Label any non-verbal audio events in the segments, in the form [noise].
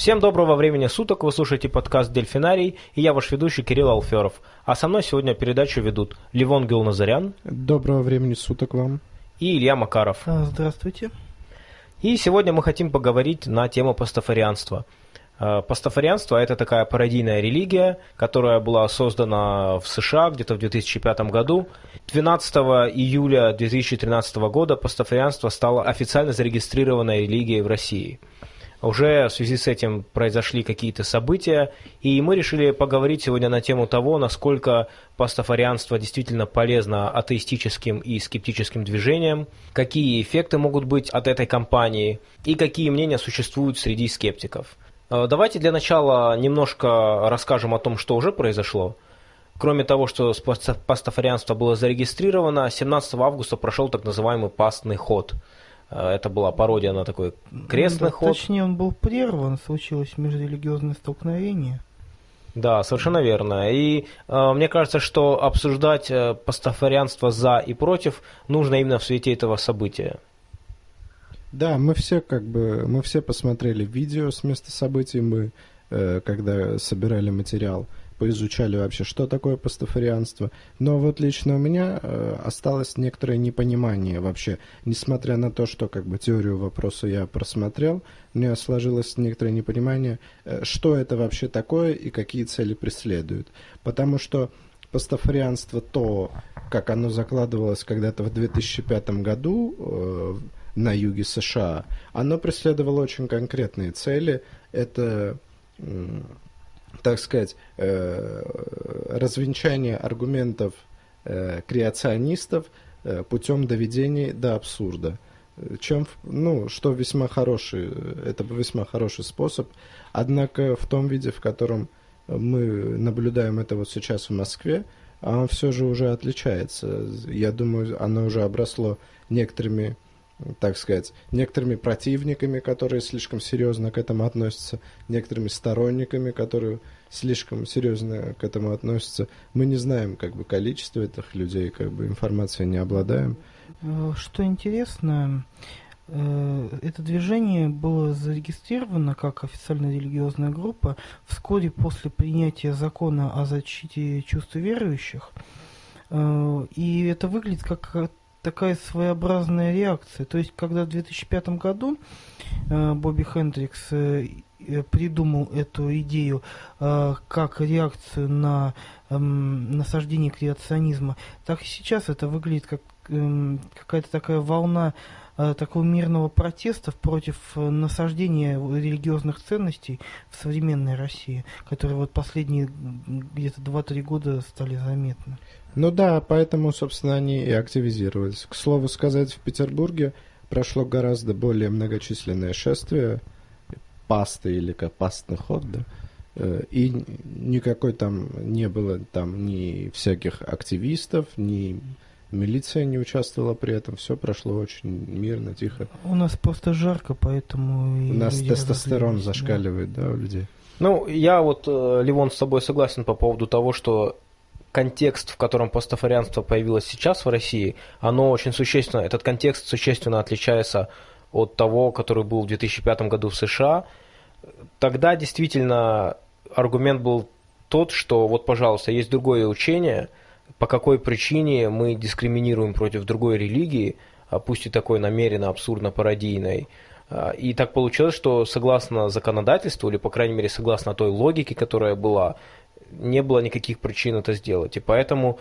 Всем доброго времени суток, вы слушаете подкаст «Дельфинарий» и я ваш ведущий Кирилл Алферов. А со мной сегодня передачу ведут Ливон Гилназарян. Доброго времени суток вам. И Илья Макаров. А, здравствуйте. И сегодня мы хотим поговорить на тему пастафарианства. А, пастафарианство – это такая пародийная религия, которая была создана в США где-то в 2005 году. 12 июля 2013 года пастафарианство стало официально зарегистрированной религией в России – уже в связи с этим произошли какие-то события, и мы решили поговорить сегодня на тему того, насколько пастафарианство действительно полезно атеистическим и скептическим движениям, какие эффекты могут быть от этой кампании и какие мнения существуют среди скептиков. Э, давайте для начала немножко расскажем о том, что уже произошло. Кроме того, что пастафарианство было зарегистрировано, 17 августа прошел так называемый пастный ход – это была пародия на такой крестный ну, ход. Точнее, он был прерван, случилось межрелигиозное столкновение. Да, совершенно верно. И э, мне кажется, что обсуждать э, пастафарианство за и против нужно именно в свете этого события. Да, мы все как бы мы все посмотрели видео с места событий, мы э, когда собирали материал, поизучали вообще, что такое пастафарианство. Но вот лично у меня э, осталось некоторое непонимание вообще, несмотря на то, что как бы теорию вопроса я просмотрел, у меня сложилось некоторое непонимание, э, что это вообще такое и какие цели преследует. Потому что пастафарианство, то, как оно закладывалось когда-то в 2005 году э, на юге США, оно преследовало очень конкретные цели. Это так сказать, э, развенчание аргументов э, креационистов э, путем доведения до абсурда. Чем, ну, что весьма хороший, это весьма хороший способ. Однако в том виде, в котором мы наблюдаем это вот сейчас в Москве, он все же уже отличается. Я думаю, оно уже обросло некоторыми так сказать, некоторыми противниками, которые слишком серьезно к этому относятся, некоторыми сторонниками, которые слишком серьезно к этому относятся. Мы не знаем как бы количество этих людей, как бы информацией не обладаем. Э, что интересно, э, это движение было зарегистрировано как официальная религиозная группа вскоре после принятия закона о защите чувств верующих. Э, и это выглядит как такая своеобразная реакция. То есть, когда в 2005 году э, Бобби Хендрикс э, э, придумал эту идею э, как реакцию на э, насаждение креационизма, так и сейчас это выглядит как э, какая-то такая волна такого мирного протеста против э, насаждения религиозных ценностей в современной России, которые вот последние где-то 2-3 года стали заметны. Ну да, поэтому, собственно, они и активизировались. К слову сказать, в Петербурге прошло гораздо более многочисленное шествие, пасты или как пастный ход, да, э, и никакой там не было там ни всяких активистов, ни милиция не участвовала при этом, все прошло очень мирно, тихо. У нас просто жарко, поэтому... У нас тестостерон зашкаливает, да. да, у людей. Ну, я вот, э, Ливон, с тобой согласен по поводу того, что контекст, в котором пастафарианство появилось сейчас в России, оно очень существенно, этот контекст существенно отличается от того, который был в 2005 году в США. Тогда действительно аргумент был тот, что вот, пожалуйста, есть другое учение, по какой причине мы дискриминируем против другой религии, а пусть и такой намеренно абсурдно-пародийной. А, и так получилось, что согласно законодательству, или, по крайней мере, согласно той логике, которая была, не было никаких причин это сделать. И поэтому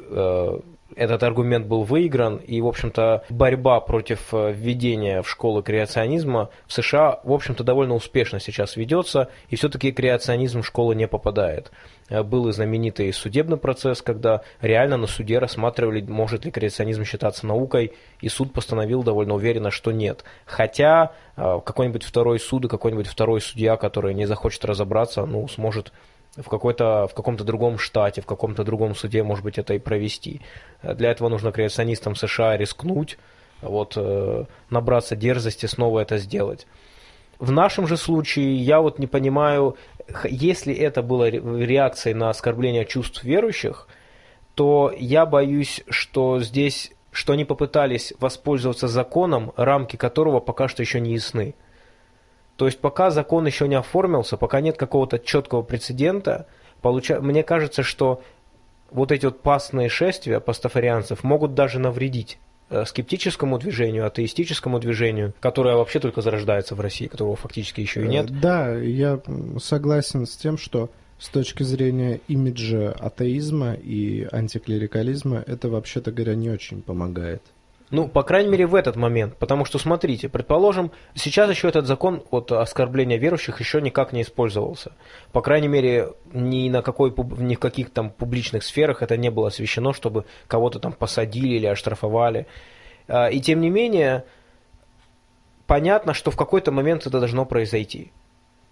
э, этот аргумент был выигран, и, в общем-то, борьба против э, введения в школы креационизма в США, в общем-то, довольно успешно сейчас ведется, и все-таки креационизм в школы не попадает. Э, был и знаменитый судебный процесс, когда реально на суде рассматривали, может ли креационизм считаться наукой, и суд постановил довольно уверенно, что нет. Хотя э, какой-нибудь второй суд и какой-нибудь второй судья, который не захочет разобраться, ну, сможет в, какой-то, в каком-то другом штате, в каком-то другом суде, может быть, это и провести. Для этого нужно креационистам США рискнуть, вот, э, набраться дерзости снова это сделать. В нашем же случае я вот не понимаю, если это было реакцией на оскорбление чувств верующих, то я боюсь, что здесь, что они попытались воспользоваться законом, рамки которого пока что еще не ясны. То есть пока закон еще не оформился, пока нет какого-то четкого прецедента, получа... мне кажется, что вот эти вот пасные шествия пастафарианцев могут даже навредить э, скептическому движению, атеистическому движению, которое вообще только зарождается в России, которого фактически еще и нет. Э, да, я согласен с тем, что с точки зрения имиджа атеизма и антиклерикализма это, вообще-то говоря, не очень помогает. Ну, по крайней мере, в этот момент. Потому что, смотрите, предположим, сейчас еще этот закон от оскорбления верующих еще никак не использовался. По крайней мере, ни, на какой, ни в каких там публичных сферах это не было освещено, чтобы кого-то там посадили или оштрафовали. А, и тем не менее, понятно, что в какой-то момент это должно произойти.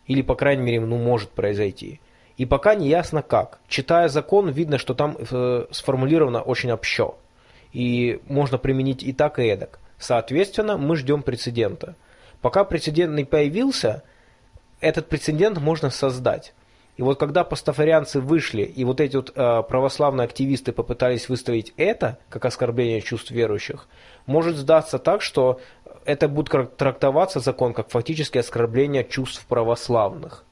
Или, по крайней мере, ну, может произойти. И пока не ясно как. Читая закон, видно, что там э, сформулировано очень общо и можно применить и так, и эдак. Соответственно, мы ждем прецедента. Пока прецедент не появился, этот прецедент можно создать. И вот когда пастафарианцы вышли, и вот эти вот э, православные активисты попытались выставить это как оскорбление чувств верующих, может сдаться так, что это будет трактоваться закон как фактически оскорбление чувств православных.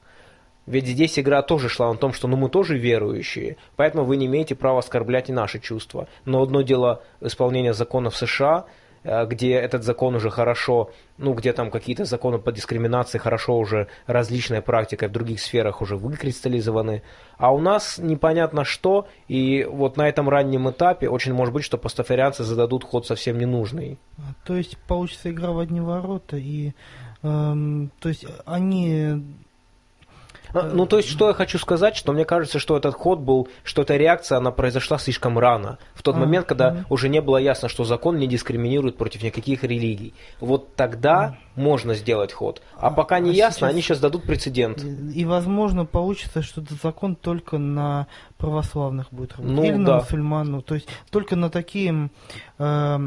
Ведь здесь игра тоже шла на том, что ну мы тоже верующие, поэтому вы не имеете права оскорблять и наши чувства. Но одно дело исполнение законов США, э, где этот закон уже хорошо, ну, где там какие-то законы по дискриминации хорошо уже различная практика в других сферах уже выкристаллизованы, а у нас непонятно что, и вот на этом раннем этапе очень может быть, что пастафарианцы зададут ход совсем ненужный. То есть получится игра в одни ворота, и эм, то есть они а, ну, то есть, что я хочу сказать, что мне кажется, что этот ход был, что эта реакция, она произошла слишком рано. В тот а, момент, когда а. уже не было ясно, что закон не дискриминирует против никаких религий. Вот тогда а. можно сделать ход. А, а пока не а ясно, сейчас... они сейчас дадут прецедент. И, возможно, получится, что этот закон только на православных будет работать. Ну, Или да. на мусульман. Ну, то есть, только на такие... Э,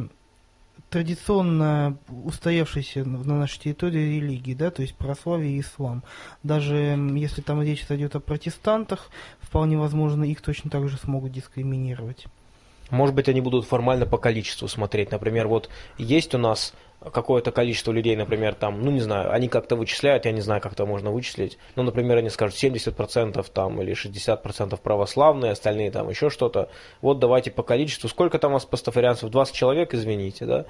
традиционно устоявшиеся на нашей территории религии, да, то есть православие и ислам. Даже если там речь идет о протестантах, вполне возможно, их точно так же смогут дискриминировать. Может быть, они будут формально по количеству смотреть. Например, вот есть у нас какое-то количество людей, например, там, ну не знаю, они как-то вычисляют, я не знаю, как это можно вычислить, ну, например, они скажут 70% там или 60% православные, остальные там еще что-то, вот давайте по количеству, сколько там у вас пастафарианцев, 20 человек, извините, да,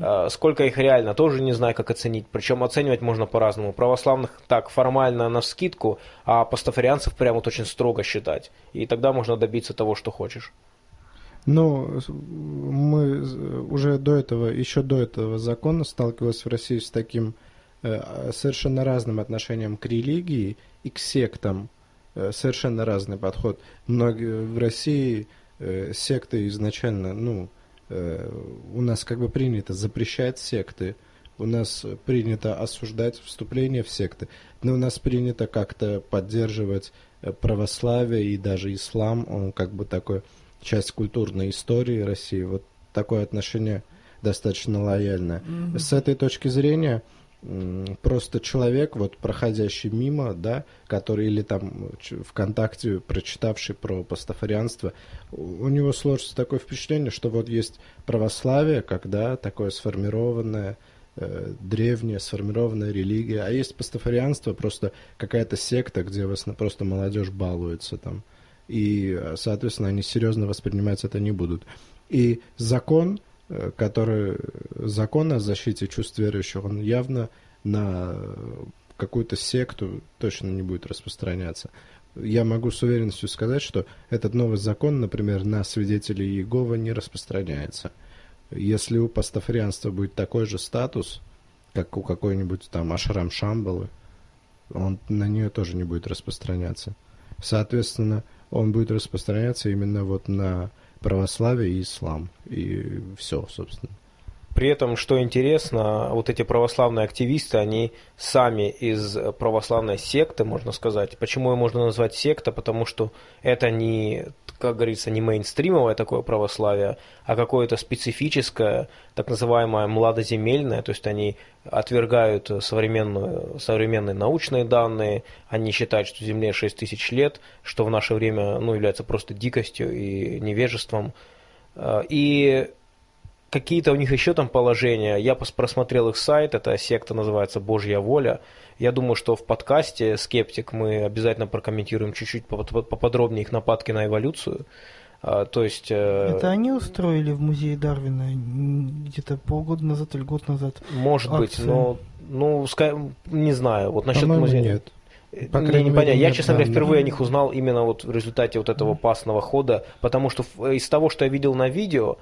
а, сколько их реально, тоже не знаю, как оценить, причем оценивать можно по-разному, православных так формально на скидку, а пастафарианцев прямо вот очень строго считать, и тогда можно добиться того, что хочешь. Ну, мы уже до этого, еще до этого закона сталкивались в России с таким э, совершенно разным отношением к религии и к сектам. Э, совершенно разный подход. Многие в России э, секты изначально, ну, у нас как бы принято запрещать секты, у нас принято осуждать вступление в секты, но у нас принято как-то поддерживать православие и даже ислам, он как бы такой часть культурной истории России. Вот такое отношение достаточно лояльное. Mm-hmm. С этой точки зрения просто человек, вот проходящий мимо, да, который или там ВКонтакте прочитавший про пастафарианство, у него сложится такое впечатление, что вот есть православие, когда такое сформированное, э, древняя сформированная религия, а есть пастафарианство, просто какая-то секта, где вас просто молодежь балуется там и, соответственно, они серьезно воспринимать это не будут. И закон, э, который закон о защите чувств верующих, он явно на какую-то секту точно не будет распространяться. Я могу с уверенностью сказать, что этот новый закон, например, на свидетелей Иеговы не распространяется. Если у пастафарианства будет такой же статус, как у какой-нибудь там Ашрам Шамбалы, он на нее тоже не будет распространяться. Соответственно, он будет распространяться именно вот на православие и ислам. И все, собственно. При этом, что интересно, вот эти православные активисты, они сами из православной секты, можно сказать. Почему ее можно назвать секта? Потому что это не, как говорится, не мейнстримовое такое православие, а какое-то специфическое, так называемое младоземельное, то есть они отвергают современную, современные научные данные, они считают, что Земле 6 тысяч лет, что в наше время ну, является просто дикостью и невежеством. И какие-то у них еще там положения. Я просмотрел их сайт, эта секта называется «Божья воля». Я думаю, что в подкасте «Скептик» мы обязательно прокомментируем чуть-чуть поподробнее их нападки на эволюцию. А, то есть... Э, Это они устроили в музее Дарвина где-то полгода назад или год назад? Может акцию. быть, но ну, не знаю. Вот насчет музея... нет. По Мне не понятно. Я, честно говоря, впервые о них узнал именно вот в результате вот этого пасного хода, потому что из того, что я видел на видео,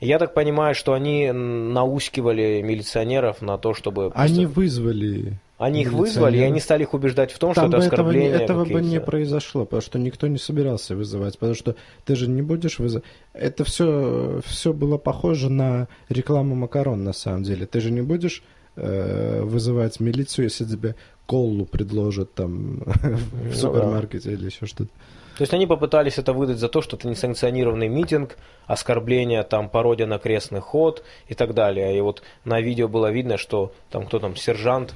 я так понимаю, что они наускивали милиционеров на то, чтобы... Они вызвали они их вызвали, и они стали их убеждать в том, Там что это оскорбление. Этого, этого бы не произошло, потому что никто не собирался вызывать, потому что ты же не будешь вызывать. Это все, все было похоже на рекламу макарон на самом деле. Ты же не будешь э, вызывать милицию, если тебе колу предложат там [laughs] в ну супермаркете или еще что-то. То есть они попытались это выдать за то, что это несанкционированный митинг, оскорбление, там, пародия на крестный ход и так далее. И вот на видео было видно, что там кто там, сержант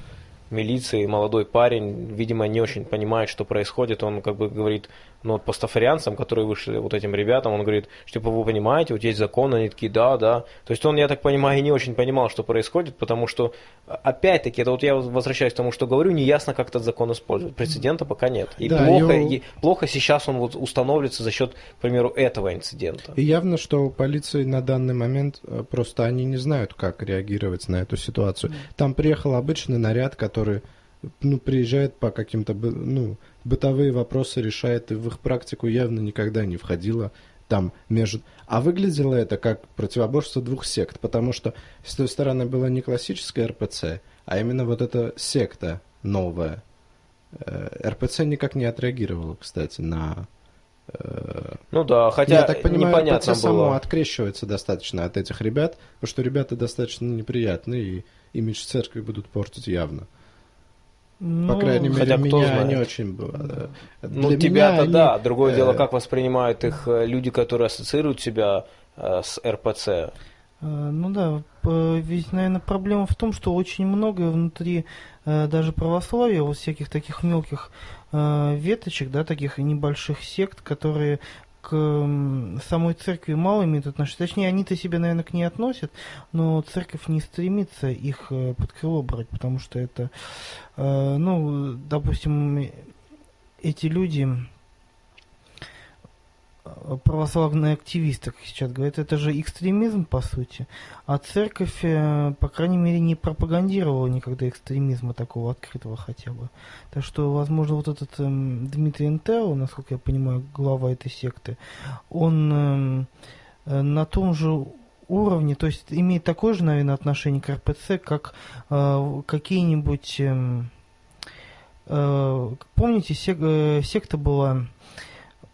милиции, молодой парень, видимо, не очень понимает, что происходит. Он как бы говорит, ну, вот пастафарианцам, которые вышли, вот этим ребятам, он говорит, что, типа, вы понимаете, вот есть закон, они такие, да, да. То есть он, я так понимаю, и не очень понимал, что происходит, потому что, опять-таки, это вот я возвращаюсь к тому, что говорю, не ясно, как этот закон использовать. Прецедента пока нет. И да, плохо, его... и, плохо сейчас он вот установится за счет, к примеру, этого инцидента. И явно, что у полиции на данный момент э, просто они не знают, как реагировать на эту ситуацию. Там приехал обычный наряд, который ну, приезжает по каким-то, ну, бытовые вопросы решает, и в их практику явно никогда не входило там между... А выглядело это как противоборство двух сект, потому что с той стороны была не классическая РПЦ, а именно вот эта секта новая. Э, РПЦ никак не отреагировала, кстати, на... Э, ну да, хотя Я так понимаю, непонятно РПЦ было. само открещивается достаточно от этих ребят, потому что ребята достаточно неприятные, и имидж церкви будут портить явно. Ну, По крайней мере, хотя меня знает. не очень было. Ну, тебя-то они... да. Другое э... дело, как воспринимают их э, люди, которые ассоциируют себя э, с РПЦ. Ну да, ведь, наверное, проблема в том, что очень многое внутри даже православия, вот всяких таких мелких веточек, да, таких небольших сект, которые к самой церкви мало имеют отношения. Точнее, они-то себя, наверное, к ней относят, но церковь не стремится их э, под крыло брать, потому что это, э, ну, допустим, эти люди, православные активисты, как сейчас говорят, это же экстремизм, по сути. А церковь, э, по крайней мере, не пропагандировала никогда экстремизма такого открытого хотя бы. Так что, возможно, вот этот эм, Дмитрий Энтел, насколько я понимаю, глава этой секты, он эм, э, на том же уровне, то есть имеет такое же, наверное, отношение к РПЦ, как э, какие-нибудь... Э, э, помните, сек, э, секта была Э,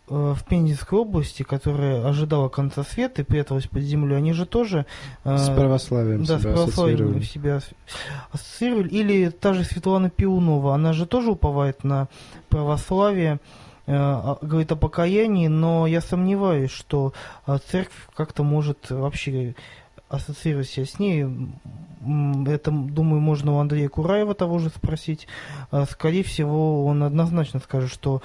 в Пензенской области, которая ожидала конца света и пряталась под землю, они же тоже... Э, с православием да, себя с православием себя ассоциировали. Или та же Светлана Пиунова, она же тоже уповает на православие, э, а, говорит о покаянии, но я сомневаюсь, что церковь как-то может вообще ассоциировать себя с ней. Это, думаю, можно у Андрея Кураева того же спросить. Скорее всего, он однозначно скажет, что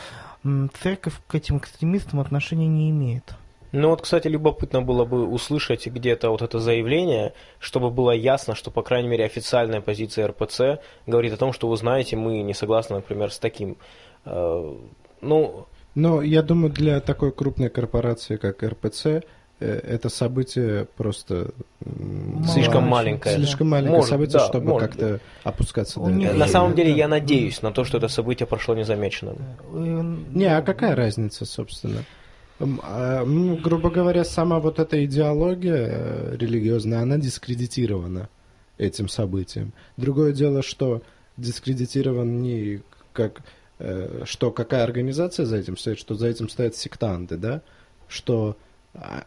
церковь к этим экстремистам отношения не имеет. Ну вот, кстати, любопытно было бы услышать где-то вот это заявление, чтобы было ясно, что, по крайней мере, официальная позиция РПЦ говорит о том, что, вы знаете, мы не согласны, например, с таким. Э, ну... Но я думаю, для такой крупной корпорации, как РПЦ, это событие просто слишком маленькое. Слишком маленькое может, событие, да, чтобы как-то опускаться до этого. На самом деле я надеюсь на то, что это событие прошло незамеченным. Не, а какая разница, собственно? А, ну, грубо говоря, сама вот эта идеология э, религиозная, она дискредитирована этим событием. Другое дело, что дискредитирован не как э, что какая организация за этим стоит, что за этим стоят сектанты, да, что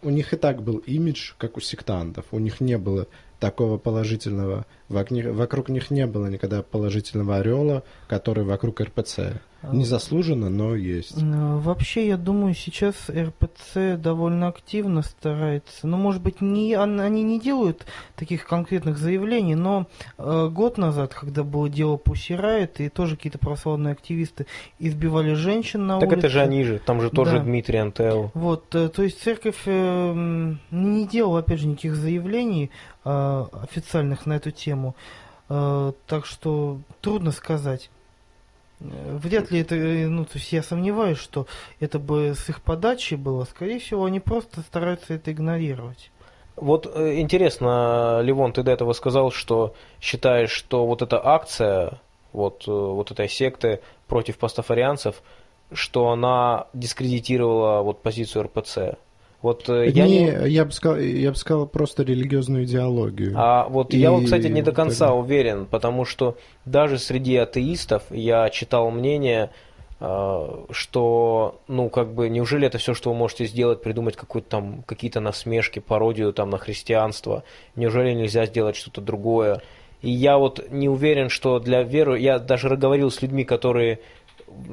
у них и так был имидж, как у сектантов. У них не было такого положительного, вокруг них не было никогда положительного ореола, который вокруг РПЦ. Незаслуженно, но есть. Э, вообще, я думаю, сейчас РПЦ довольно активно старается. Ну, может быть, не, они не делают таких конкретных заявлений, но э, год назад, когда было дело Пусси и тоже какие-то православные активисты избивали женщин на так улице. Так это же они же, там же тоже да. Дмитрий Антел. Вот, э, то есть церковь э, не делала, опять же, никаких заявлений э, официальных на эту тему. Э, так что трудно сказать. Э, вряд ли это, э, ну, то есть я сомневаюсь, что это бы с их подачи было. Скорее всего, они просто стараются это игнорировать. Вот интересно, Ливон, ты до этого сказал, что считаешь, что вот эта акция, вот, вот этой секты против пастафарианцев, что она дискредитировала вот позицию РПЦ. Вот э, я не, не... Я, бы сказал, я бы сказал просто религиозную идеологию. А вот и... я, вот, кстати, не до конца тогда... уверен, потому что даже среди атеистов я читал мнение, э, что, ну, как бы, неужели это все, что вы можете сделать, придумать какую-то там, какие-то насмешки, пародию там на христианство? Неужели нельзя сделать что-то другое? И я вот не уверен, что для веры, я даже говорил с людьми, которые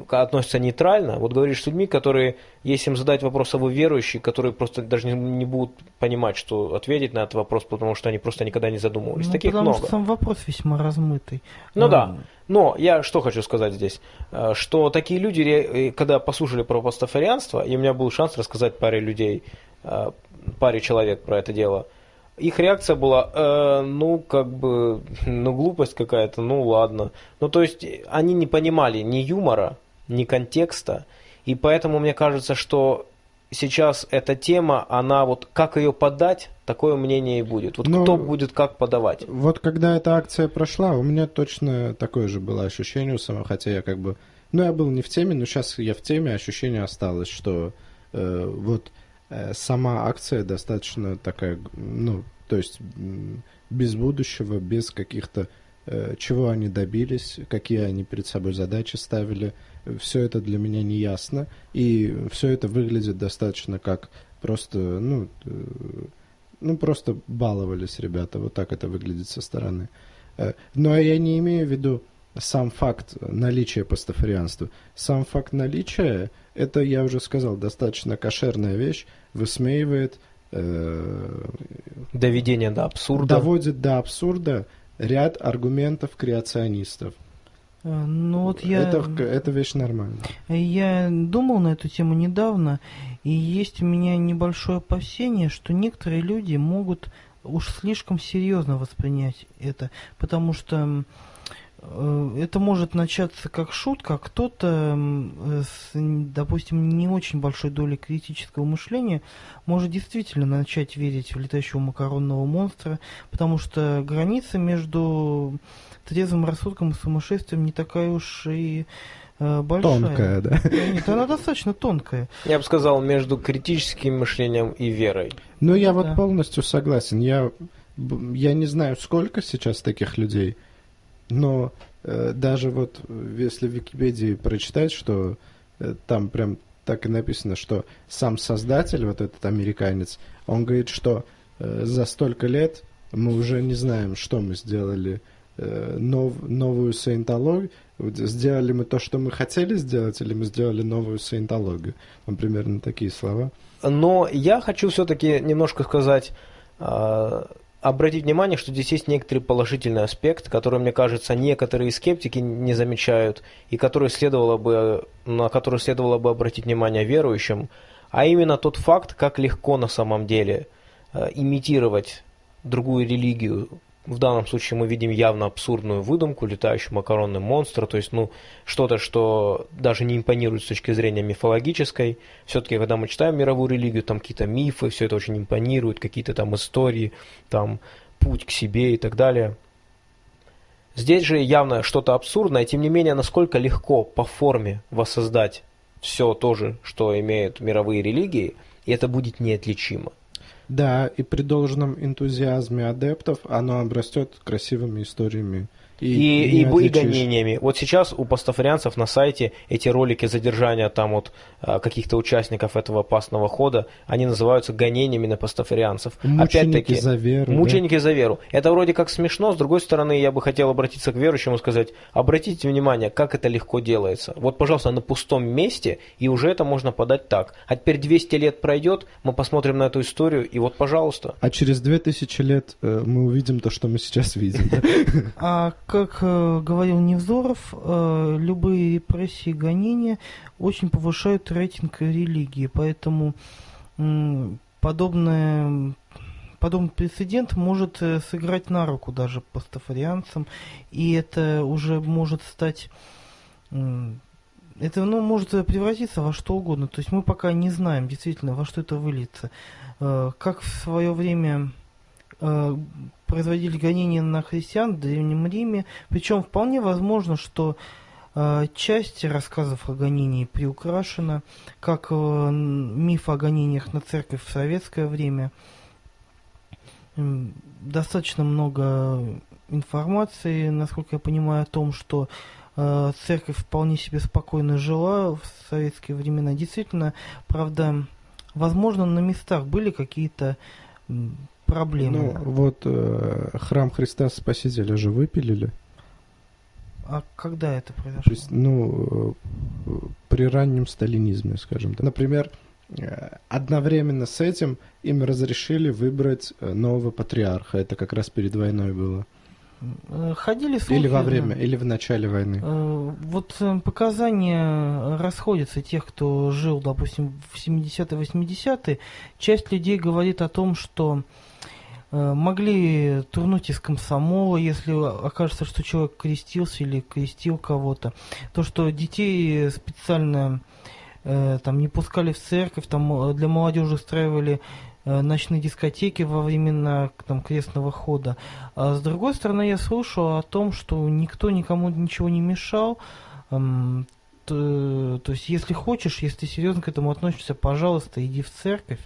относятся нейтрально. Вот говоришь с людьми, которые, если им задать вопрос, а вы верующие, которые просто даже не, не будут понимать, что ответить на этот вопрос, потому что они просто никогда не задумывались. Ну, Таких потому много. что сам вопрос весьма размытый. Ну а... да. Но я что хочу сказать здесь, э, что такие люди, э, когда послушали про пастафарианство, и у меня был шанс рассказать паре людей, э, паре человек про это дело – их реакция была, э, ну, как бы, ну, глупость какая-то, ну, ладно. Ну, то есть, они не понимали ни юмора, ни контекста, и поэтому мне кажется, что сейчас эта тема, она вот, как ее подать, такое мнение и будет. Вот Но, кто будет как подавать. Вот когда эта акция прошла, у меня точно такое же было ощущение у самого, хотя я как бы, ну, я был не в теме, но сейчас я в теме, ощущение осталось, что э, вот сама акция достаточно такая, ну, то есть без будущего, без каких-то, э, чего они добились, какие они перед собой задачи ставили, все это для меня не ясно, и все это выглядит достаточно как просто, ну, э, ну, просто баловались ребята, вот так это выглядит со стороны. Но я не имею в виду сам факт наличия пастафарианства. Сам факт наличия, это, я уже сказал, достаточно кошерная вещь, высмеивает... Э, Доведение до абсурда. Доводит до абсурда ряд аргументов креационистов. Э, ну вот я... Это, это вещь нормальная. Я думал на эту тему недавно, и есть у меня небольшое опасение, что некоторые люди могут уж слишком серьезно воспринять это, потому что это может начаться как шутка, а кто-то с, допустим, не очень большой долей критического мышления может действительно начать верить в летающего макаронного монстра, потому что граница между трезвым рассудком и сумасшествием не такая уж и э, большая. Тонкая, да? Нет, она достаточно тонкая. Я бы сказал, между критическим мышлением и верой. Ну, я да. вот полностью согласен. Я, я не знаю, сколько сейчас таких людей – но э, даже вот если в Википедии прочитать, что э, там прям так и написано, что сам создатель, вот этот американец, он говорит, что э, за столько лет мы уже не знаем, что мы сделали, э, нов, новую саентологию, сделали мы то, что мы хотели сделать, или мы сделали новую саентологию. Там примерно такие слова. Но я хочу все-таки немножко сказать а, обратить внимание, что здесь есть некоторый положительный аспект, который, мне кажется, некоторые скептики не замечают, и который следовало бы, на который следовало бы обратить внимание верующим, а именно тот факт, как легко на самом деле э, имитировать другую религию, в данном случае мы видим явно абсурдную выдумку, летающий макаронный монстр, то есть, ну, что-то, что даже не импонирует с точки зрения мифологической. Все-таки, когда мы читаем мировую религию, там какие-то мифы, все это очень импонирует, какие-то там истории, там путь к себе и так далее. Здесь же явно что-то абсурдное, тем не менее, насколько легко по форме воссоздать все то же, что имеют мировые религии, и это будет неотличимо. Да, и при должном энтузиазме адептов оно обрастет красивыми историями и, и, и, и гонениями. Вот сейчас у пастафарианцев на сайте эти ролики задержания там вот а, каких-то участников этого опасного хода, они называются гонениями на пастафарианцев. Мученики за веру. Мученики да? за веру. Это вроде как смешно, с другой стороны, я бы хотел обратиться к верующим и сказать, обратите внимание, как это легко делается. Вот, пожалуйста, на пустом месте, и уже это можно подать так. А теперь 200 лет пройдет, мы посмотрим на эту историю, и вот, пожалуйста. А через 2000 лет э, мы увидим то, что мы сейчас видим. А как э, говорил Невзоров, э, любые репрессии и гонения очень повышают рейтинг религии, поэтому э, подобное подобный прецедент может э, сыграть на руку даже пастафарианцам, и это уже может стать это ну, может превратиться во что угодно. То есть мы пока не знаем действительно, во что это выльется. Как в свое время производили гонения на христиан в Древнем Риме. Причем вполне возможно, что э, часть рассказов о гонении приукрашена, как миф о гонениях на церковь в советское время. Достаточно много информации, насколько я понимаю, о том, что Э, церковь вполне себе спокойно жила в советские времена. Действительно, правда, возможно, на местах были какие-то проблемы. Ну, вот э, храм Христа Спасителя же выпилили. А когда это произошло? есть, ну, э, при раннем сталинизме, скажем так. Например, э, одновременно с этим им разрешили выбрать нового патриарха. Это как раз перед войной было. Э, ходили слухи... Или во время, или в начале войны. Э, вот э, показания расходятся тех, кто жил, допустим, в 70-е, 80-е. Часть людей говорит о том, что могли турнуть из комсомола, если окажется, что человек крестился или крестил кого-то. То, что детей специально там не пускали в церковь, там для молодежи устраивали Э, ночные дискотеки во времена там, крестного хода. А с другой стороны, я слышал о том, что никто никому ничего не мешал. То, то есть, если хочешь, если серьезно к этому относишься, пожалуйста, иди в церковь.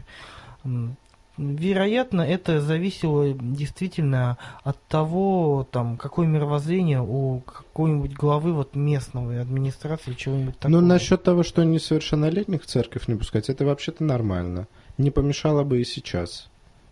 Вероятно, это зависело действительно от того, там, какое мировоззрение у какой-нибудь главы вот местного администрации чего-нибудь такого. Ну, насчет того, что несовершеннолетних в церковь не пускать, это вообще-то нормально не помешало бы и сейчас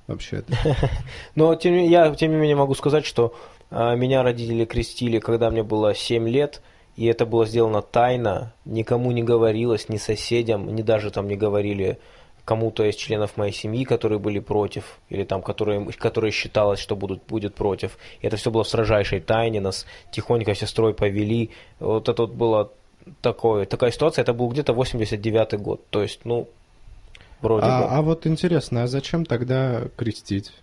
вообще-то. [laughs] Но тем, я, тем не менее, могу сказать, что а, меня родители крестили, когда мне было 7 лет, и это было сделано тайно, никому не говорилось, ни соседям, ни даже там не говорили кому-то из членов моей семьи, которые были против, или там, которые, которые считалось, что будут, будет против. И это все было в строжайшей тайне, нас тихонько сестрой повели. Вот это вот было такое, такая ситуация, это был где-то 89-й год. То есть, ну, Вроде а, бы. а вот интересно, а зачем тогда крестить?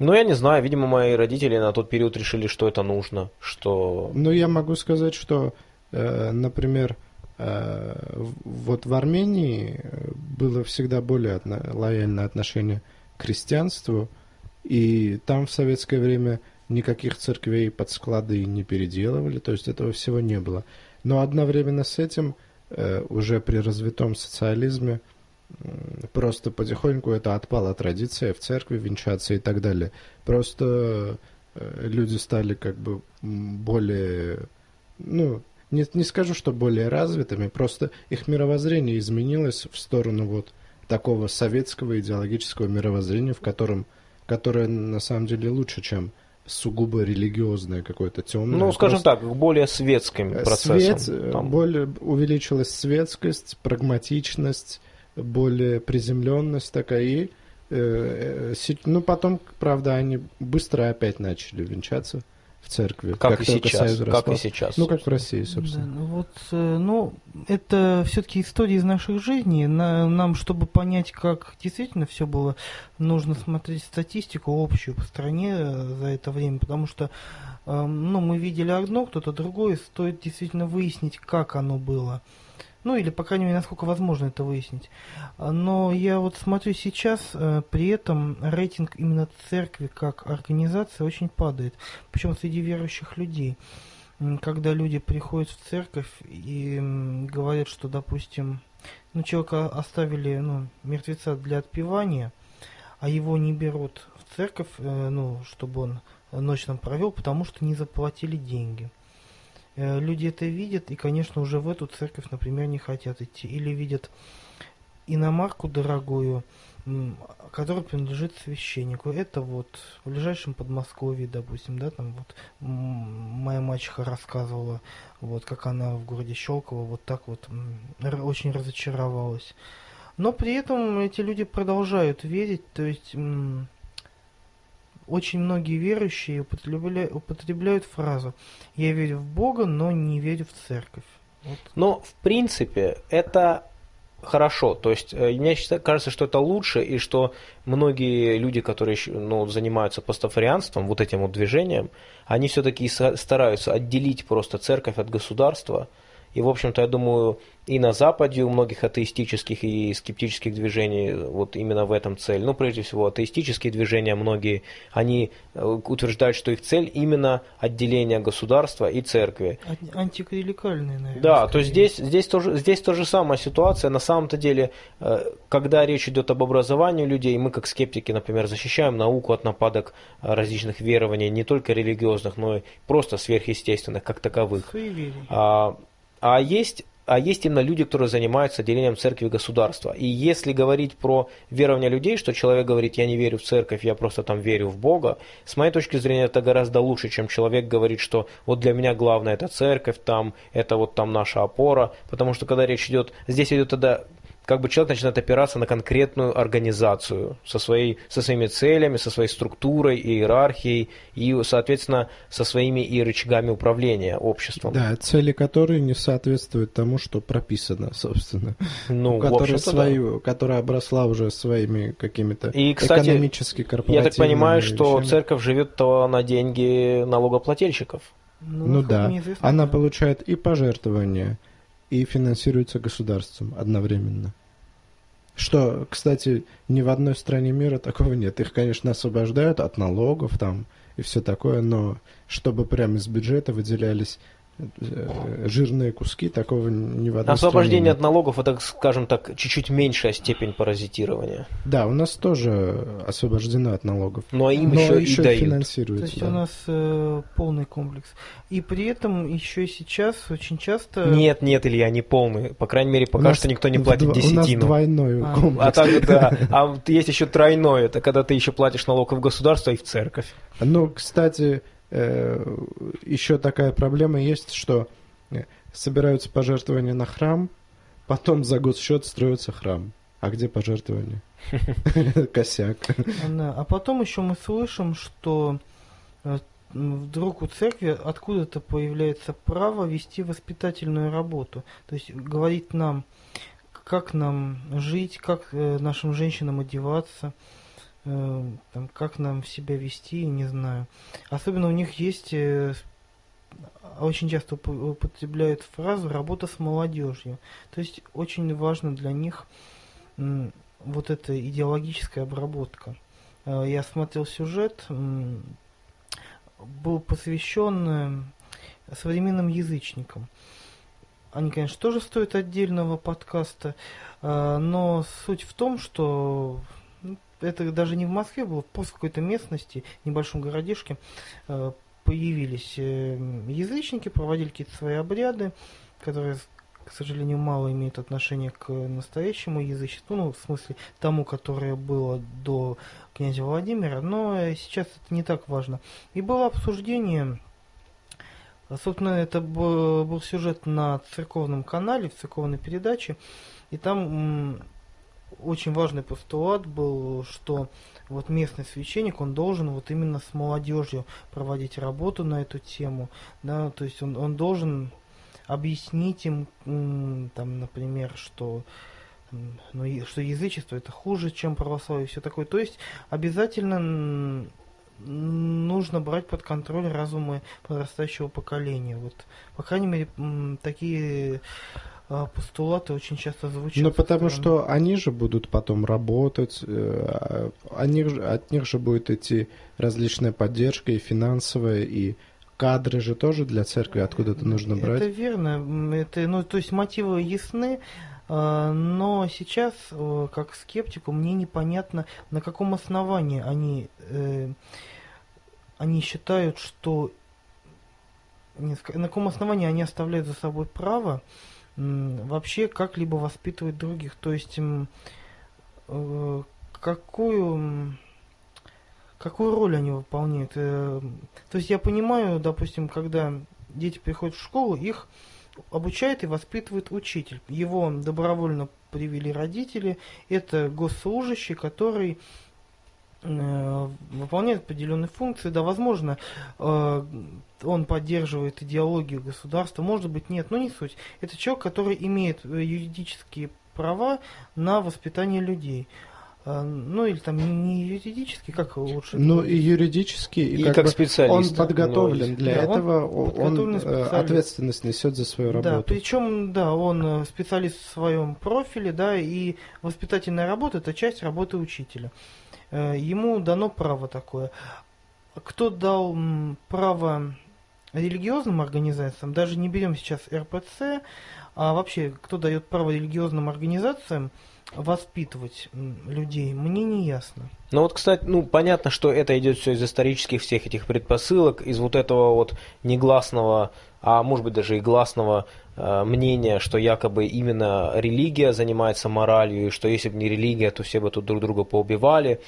Ну, я не знаю, видимо, мои родители на тот период решили, что это нужно, что... Ну, я могу сказать, что, э, например, э, вот в Армении было всегда более лояльное отношение к крестьянству, и там в советское время никаких церквей под склады не переделывали, то есть этого всего не было. Но одновременно с этим, э, уже при развитом социализме, Просто потихоньку это отпала традиция в церкви венчаться и так далее. Просто э, люди стали как бы более, ну, не, не скажу, что более развитыми, просто их мировоззрение изменилось в сторону вот такого советского идеологического мировоззрения, в котором, которое на самом деле лучше, чем сугубо религиозное какое-то темное. Ну, скажем просто... так, более светским э, процессом. Свет, там. более увеличилась светскость, прагматичность, более приземленность такая. И, э, э, ну, потом, правда, они быстро опять начали венчаться в церкви. Как, как и сейчас. Как и сейчас. Ну, как в России, собственно. Да, ну, вот, э, ну, это все-таки история из наших жизней. На, нам, чтобы понять, как действительно все было, нужно смотреть статистику общую по стране э, за это время, потому что, э, ну, мы видели одно, кто-то другое, стоит действительно выяснить, как оно было. Ну, или, по крайней мере, насколько возможно это выяснить. Но я вот смотрю сейчас, э, при этом рейтинг именно церкви как организации очень падает. Причем среди верующих людей. Когда люди приходят в церковь и говорят, что, допустим, ну, человека оставили, ну, мертвеца для отпевания, а его не берут в церковь, э, ну, чтобы он ночь там провел, потому что не заплатили деньги. Э, люди это видят и, конечно, уже в эту церковь, например, не хотят идти. Или видят иномарку дорогую, которая принадлежит священнику. Это вот в ближайшем Подмосковье, допустим, да, там вот моя мачеха рассказывала, вот как она в городе Щелково вот так вот очень разочаровалась. Но при этом эти люди продолжают верить, то есть очень многие верующие употребляют, употребляют фразу «я верю в Бога, но не верю в церковь». Вот. Но, в принципе, это хорошо. То есть э, мне кажется, что это лучше, и что многие люди, которые ну, занимаются пастафарианством, вот этим вот движением, они все-таки стараются отделить просто церковь от государства, и, в общем-то, я думаю, и на Западе у многих атеистических и скептических движений вот именно в этом цель. Ну, прежде всего, атеистические движения, многие, они э, утверждают, что их цель именно отделение государства и церкви. Антиклерикальные, наверное. Да, скорее. то есть здесь, здесь, тоже, здесь тоже самая ситуация. На самом-то деле, э, когда речь идет об образовании людей, мы как скептики, например, защищаем науку от нападок различных верований, не только религиозных, но и просто сверхъестественных, как таковых. А, а есть а есть именно люди, которые занимаются делением церкви и государства. И если говорить про верование людей, что человек говорит, я не верю в церковь, я просто там верю в Бога, с моей точки зрения это гораздо лучше, чем человек говорит, что вот для меня главное это церковь, там, это вот там наша опора, потому что когда речь идет, здесь идет тогда как бы человек начинает опираться на конкретную организацию со, своей, со своими целями, со своей структурой, иерархией и, соответственно, со своими и рычагами управления обществом. Да, цели которой не соответствуют тому, что прописано, собственно. Ну, которая, свою, да. которая обросла уже своими какими-то и, кстати, экономически корпоративными Я так понимаю, что церковь живет на деньги налогоплательщиков. Ну, ну да, она получает и пожертвования, и финансируется государством одновременно. Что, кстати, ни в одной стране мира такого нет. Их, конечно, освобождают от налогов там и все такое, но чтобы прямо из бюджета выделялись жирные куски, такого не в одной Освобождение от налогов, это, скажем так, чуть-чуть меньшая степень паразитирования. Да, у нас тоже освобождено от налогов. Но им но еще, еще и дают. финансируется. То есть да. у нас э, полный комплекс. И при этом еще и сейчас очень часто... Нет, нет, Илья, не полный. По крайней мере, пока что никто не платит десятину. У нас двойной а. комплекс. А, так, да. [laughs] а есть еще тройной, это когда ты еще платишь налог в государство и в церковь. Ну, кстати, Э, еще такая проблема есть, что э, собираются пожертвования на храм, потом за госчет строится храм. А где пожертвования? [laughs] Косяк. А потом еще мы слышим, что э, вдруг у церкви откуда-то появляется право вести воспитательную работу. То есть говорить нам, как нам жить, как нашим женщинам одеваться, Э, там, как нам себя вести, не знаю. Особенно у них есть, э, очень часто употребляют фразу «работа с молодежью». То есть очень важно для них вот эта идеологическая обработка. Э, я смотрел сюжет, был посвящен современным язычникам. Они, конечно, тоже стоят отдельного подкаста, но суть в том, что это даже не в Москве было, просто в какой-то местности, небольшом городишке, э, появились э, язычники, проводили какие-то свои обряды, которые, к сожалению, мало имеют отношение к настоящему язычеству, ну, в смысле, тому, которое было до князя Владимира, но сейчас это не так важно. И было обсуждение, собственно, это был сюжет на церковном канале, в церковной передаче, и там очень важный постулат был, что вот местный священник, он должен вот именно с молодежью проводить работу на эту тему, да, то есть он, он должен объяснить им, там, например, что ну, что язычество это хуже, чем православие, все такое. То есть обязательно нужно брать под контроль разумы подрастающего поколения. Вот, по крайней мере, такие постулаты очень часто звучат. Ну, потому что они же будут потом работать, э, они, от них же будет идти различная поддержка и финансовая, и кадры же тоже для церкви откуда-то нужно брать. Это верно. Это, ну, то есть мотивы ясны, а, но сейчас, как скептику, мне непонятно, на каком основании они, э, они считают, что на каком основании они оставляют за собой право вообще как-либо воспитывать других. То есть э, какую какую роль они выполняют. Э, то есть я понимаю, допустим, когда дети приходят в школу, их обучает и воспитывает учитель. Его добровольно привели родители. Это госслужащий, который выполняет определенные функции. Да, возможно, э, он поддерживает идеологию государства, может быть, нет, но не суть. Это человек, который имеет э, юридические права на воспитание людей. Ну или там не юридически, как лучше? Ну и юридически, и, И как, как бы специалист. Он подготовлен для Да, он этого, он, э, специалист. ответственность несет за свою Да, работу. причем, да, он э, специалист в своем профиле, да, и воспитательная работа это часть работы учителя. Э, Ему дано право такое. Кто дал право религиозным организациям, даже не берем сейчас РПЦ, а вообще, кто дает право религиозным организациям воспитывать людей, мне не ясно. Ну вот, кстати, ну понятно, что это идет все из исторических всех этих предпосылок, из вот этого вот негласного, а может быть даже и гласного э, мнения, что якобы именно религия занимается моралью, и что если бы не религия, то все бы тут друг друга поубивали.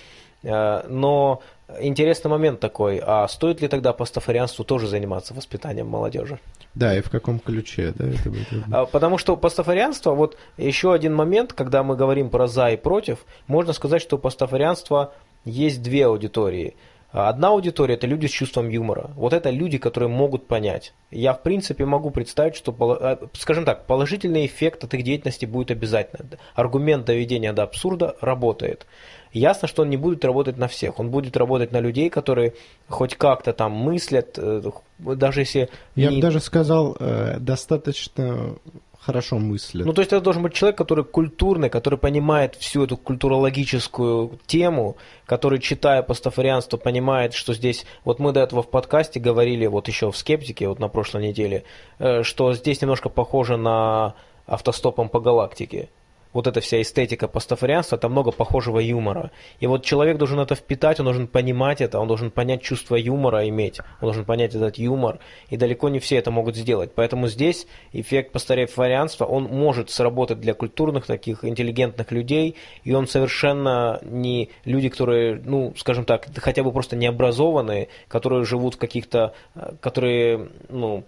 Э, но интересный момент такой, а стоит ли тогда пастафарианству тоже заниматься воспитанием молодежи? Да, и в каком ключе, да, это будет. А, Потому что пастафарианство, вот еще один момент, когда мы говорим про за и против, можно сказать, что у пастафарианства есть две аудитории. Одна аудитория – это люди с чувством юмора. Вот это люди, которые могут понять. Я, в принципе, могу представить, что, а, скажем так, положительный эффект от их деятельности будет обязательно. Аргумент доведения до абсурда работает. Ясно, что он не будет работать на всех. Он будет работать на людей, которые хоть как-то там мыслят, э, даже если... Я не- бы даже сказал, э, достаточно хорошо мыслят. Ну, то есть это должен быть человек, который культурный, который понимает всю эту культурологическую тему, который, читая пастафарианство, понимает, что здесь... Вот мы до этого в подкасте говорили, вот еще в «Скептике», вот на прошлой неделе, э, что здесь немножко похоже на автостопом по галактике. Вот эта вся эстетика пастафарианства, это много похожего юмора. И вот человек должен это впитать, он должен понимать это, он должен понять чувство юмора иметь, он должен понять этот юмор, и далеко не все это могут сделать. Поэтому здесь эффект пастафарианства, он может сработать для культурных таких интеллигентных людей, и он совершенно не люди, которые, ну, скажем так, хотя бы просто необразованные, которые живут в каких-то, э, которые, ну,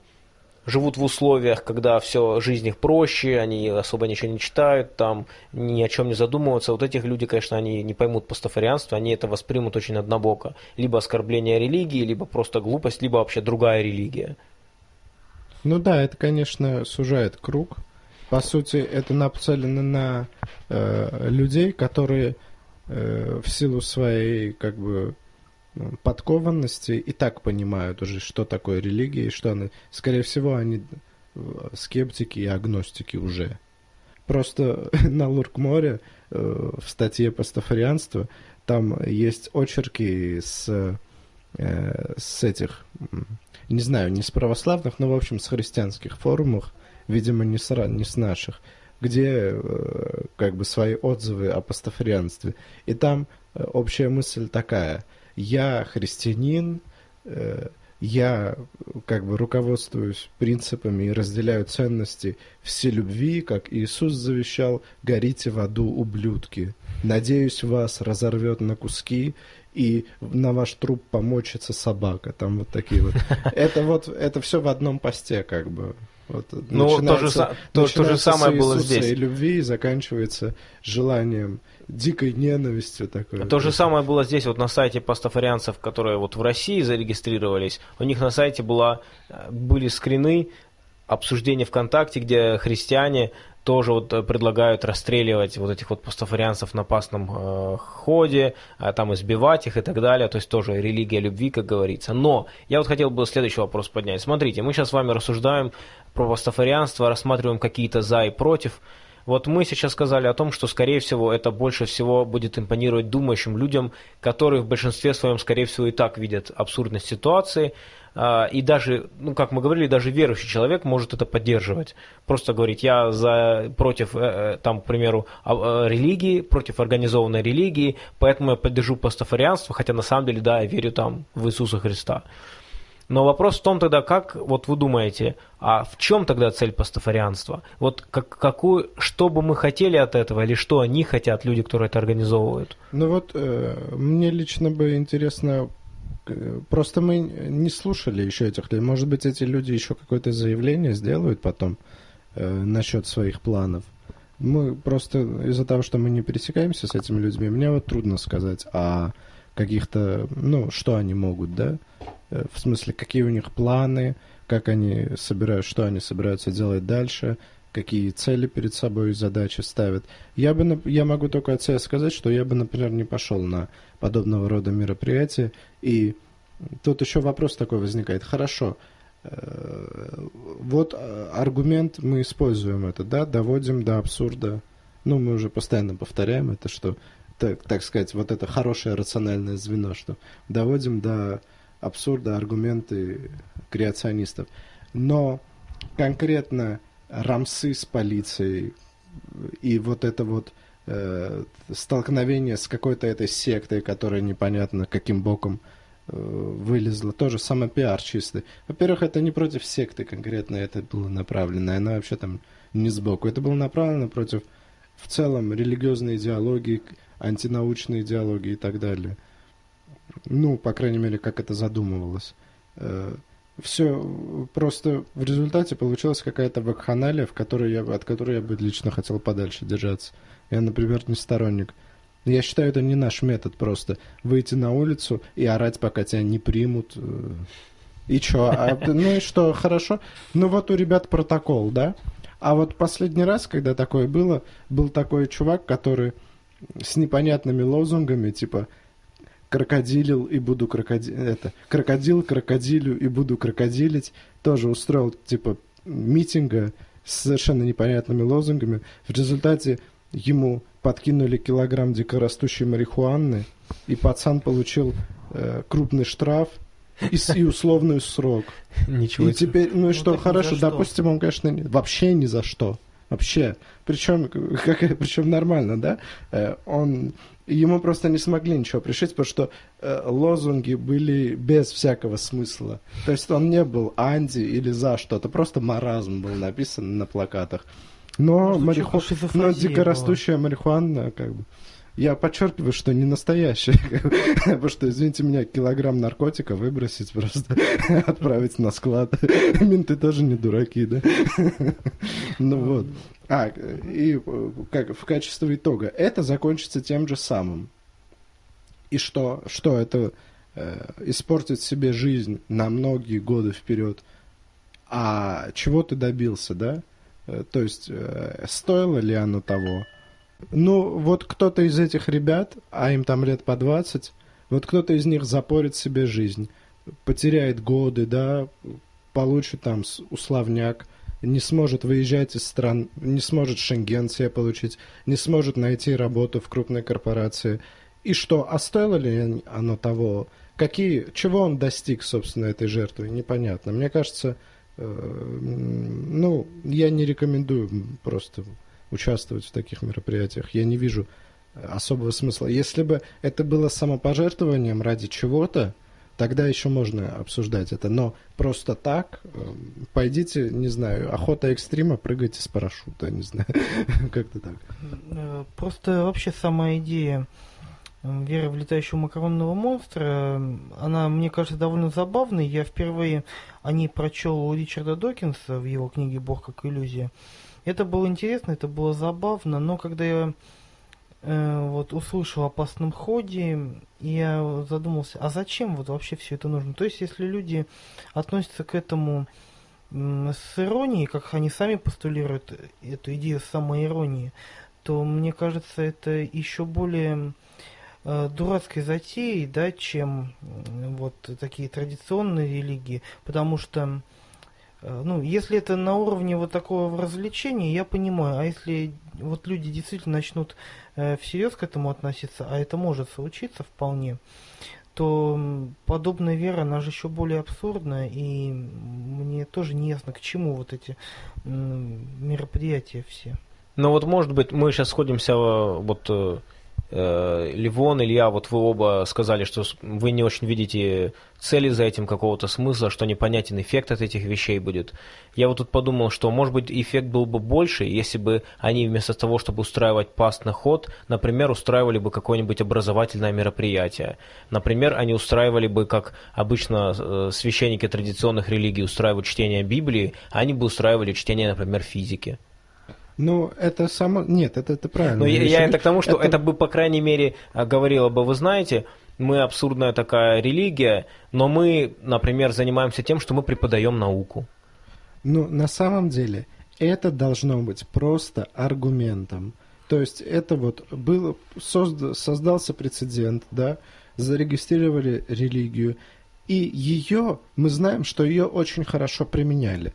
живут в условиях, когда все, жизнь их проще, они особо ничего не читают, там ни о чем не задумываются. Вот этих люди, конечно, они не поймут пастафарианство, они это воспримут очень однобоко. Либо оскорбление религии, либо просто глупость, либо вообще другая религия. Ну да, это, конечно, сужает круг. По сути, это нацелено на э, людей, которые э, в силу своей как бы подкованности и так понимают уже, что такое религия и что она. Скорее всего, они э, скептики и агностики уже. Просто [laughs] на Луркморе э, в статье «Пастафарианство» там есть очерки с, э, с этих, не знаю, не с православных, но, в общем, с христианских форумах, видимо, не с, не с наших, где э, как бы свои отзывы о пастафарианстве. И там э, общая мысль такая. Я христианин, э, я как бы руководствуюсь принципами и разделяю ценности вселюбви, как Иисус завещал, горите в аду, ублюдки. Надеюсь, вас разорвет на куски, и на ваш труп помочится собака. Там вот такие вот. [laughs] Это вот, это все в одном посте, как бы. Вот, Ну, то же, то, то же самое было здесь. и любви, и заканчивается желанием дикой ненавистью такой. То же самое было здесь, вот на сайте пастафарианцев, которые вот в России зарегистрировались. У них на сайте была, э, были скрины обсуждения ВКонтакте, где христиане тоже вот э, предлагают расстреливать вот этих вот пастафарианцев на пасном э, ходе, а там избивать их и так далее. То есть тоже религия любви, как говорится. Но я вот хотел бы следующий вопрос поднять. Смотрите, мы сейчас с вами рассуждаем про пастафарианство, рассматриваем какие-то за и против. Вот мы сейчас сказали о том, что, скорее всего, это больше всего будет импонировать думающим людям, которые в большинстве своем, скорее всего, и так видят абсурдность ситуации. А, И даже, ну, как мы говорили, даже верующий человек может это поддерживать. Просто говорить, я за, против, э, э, там, к примеру, а- э, религии, против организованной религии, поэтому я поддержу пастафарианство, хотя на самом деле, да, я верю там в Иисуса Христа. Но вопрос в том тогда, как, вот вы думаете, а в чем тогда цель пастафарианства? Вот как, какую, что бы мы хотели от этого, или что они хотят, люди, которые это организовывают? Ну вот, э, мне лично бы интересно, просто мы не слушали еще этих людей. Может быть, эти люди еще какое-то заявление сделают потом э, насчет своих планов. Мы просто из-за того, что мы не пересекаемся с этими людьми, мне вот трудно сказать о каких-то, ну, что они могут, да? Э, В смысле, какие у них планы, как они собирают, что они собираются делать дальше. Какие цели перед собой и задачи ставят. Я, бы, я могу только от себя сказать, что я бы, например, не пошел на подобного рода мероприятия. И тут еще вопрос такой возникает. Хорошо, э, вот э, аргумент мы используем это, да, доводим до абсурда. Ну, мы уже постоянно повторяем это, что, так, так сказать, вот это хорошее рациональное звено, что доводим до абсурда аргументы креационистов. Но конкретно рамсы с полицией и вот это вот э, столкновение с какой-то этой сектой, которая непонятно каким боком э, вылезла, тоже самопиар чистый. Во-первых, это не против секты конкретно это было направлено, она вообще там не сбоку. Это было направлено против в целом религиозной идеологии, антинаучной идеологии и так далее. Ну, по крайней мере, как это задумывалось. Э, все просто в результате получилась какая-то вакханалия, в которой я, от которой я бы лично хотел подальше держаться. Я, например, не сторонник. Я считаю, это не наш метод просто. Выйти на улицу и орать, пока тебя не примут. И что? А, ну и что, хорошо? Ну вот у ребят протокол, да? А вот последний раз, когда такое было, был такой чувак, который с непонятными лозунгами, типа крокодилил и буду крокоди... это крокодил крокодилю и буду крокодилить тоже устроил типа митинга с совершенно непонятными лозунгами. В результате ему подкинули килограмм дикорастущей марихуаны, и пацан получил э, крупный штраф и, и условный срок. [laughs] Ничего и теперь, ну и ну, что, хорошо, допустим, он, конечно, вообще ни за что. Вообще. Причем, [laughs] как, причем нормально, да? Э, он ему просто не смогли ничего пришить, потому что э, лозунги были без всякого смысла. То есть он не был анти или за что-то, просто маразм был написан на плакатах. Но, мариху... Но дикорастущая марихуана, как бы, я подчеркиваю, что не настоящая, [laughs] потому что, извините меня, килограмм наркотика выбросить просто, [laughs] отправить на склад. [laughs] Менты тоже не дураки, да? Ну вот. А, и как в качестве итога, это закончится тем же самым. И что? Что это э, испортит себе жизнь на многие годы вперед. А чего ты добился, да? Э, то есть, э, стоило ли оно того? Ну, вот кто-то из этих ребят, а им там лет по 20, вот кто-то из них запорит себе жизнь, потеряет годы, да, получит там условняк, не сможет выезжать из стран, не сможет шенген себе получить, не сможет найти работу в крупной корпорации. И что, а стоило ли оно того? Какие, чего он достиг, собственно, этой жертвы? Непонятно. Мне кажется, э, ну, я не рекомендую просто участвовать в таких мероприятиях. Я не вижу особого смысла. Если бы это было самопожертвованием ради чего-то, тогда еще можно обсуждать это. Но просто так, эм, пойдите, не знаю, охота экстрима, прыгайте с парашюта, не знаю, [laughs] как-то так. Э, просто вообще сама идея э, веры в летающего макаронного монстра, она, мне кажется, довольно забавной. Я впервые о ней прочел у Ричарда Докинса в его книге «Бог как иллюзия». Это было интересно, это было забавно, но когда я э, вот услышал о опасном ходе, я задумался, а зачем вот вообще все это нужно? То есть, если люди относятся к этому с иронией, как они сами постулируют эту идею самоиронии, то мне кажется, это еще более э, дурацкой затеей, да, чем э, вот такие традиционные религии, потому что ну, если это на уровне вот такого развлечения, я понимаю, а если вот люди действительно начнут э, всерьез к этому относиться, а это может случиться вполне, то подобная вера, она же еще более абсурдна, и мне тоже не ясно, к чему вот эти э, мероприятия все. Ну вот, может быть, мы сейчас сходимся э, вот э, Э, Ливон, Илья, вот вы оба сказали, что вы не очень видите цели за этим, какого-то смысла, что непонятен эффект от этих вещей будет. Я вот тут подумал, что, может быть, эффект был бы больше, если бы они вместо того, чтобы устраивать пастный ход, например, устраивали бы какое-нибудь образовательное мероприятие. Например, они устраивали бы, как обычно э, священники традиционных религий устраивают чтение Библии, а они бы устраивали чтение, например, физики. Ну, это само... Нет, это, это правильно. Но я, я это к тому, что это... это бы, по крайней мере, а, говорило бы, вы знаете, мы абсурдная такая религия, но мы, например, занимаемся тем, что мы преподаем науку. Ну, на самом деле, это должно быть просто аргументом. То есть это вот было, созда, создался прецедент, да, зарегистрировали религию, и ее, мы знаем, что ее очень хорошо применяли.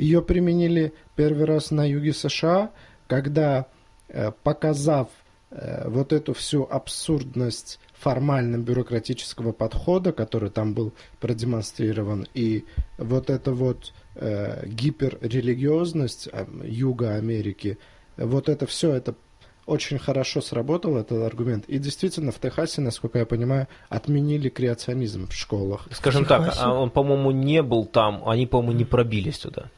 Ее применили первый раз на юге США, когда, э, показав э, вот эту всю абсурдность формально-бюрократического подхода, который там был продемонстрирован, и вот эта вот э, гиперрелигиозность э, Юга Америки, вот это все, это очень хорошо сработал этот аргумент. И действительно, в Техасе, насколько я понимаю, отменили креационизм в школах. Скажем так, а он, по-моему, не был там, они, по-моему, не пробились туда.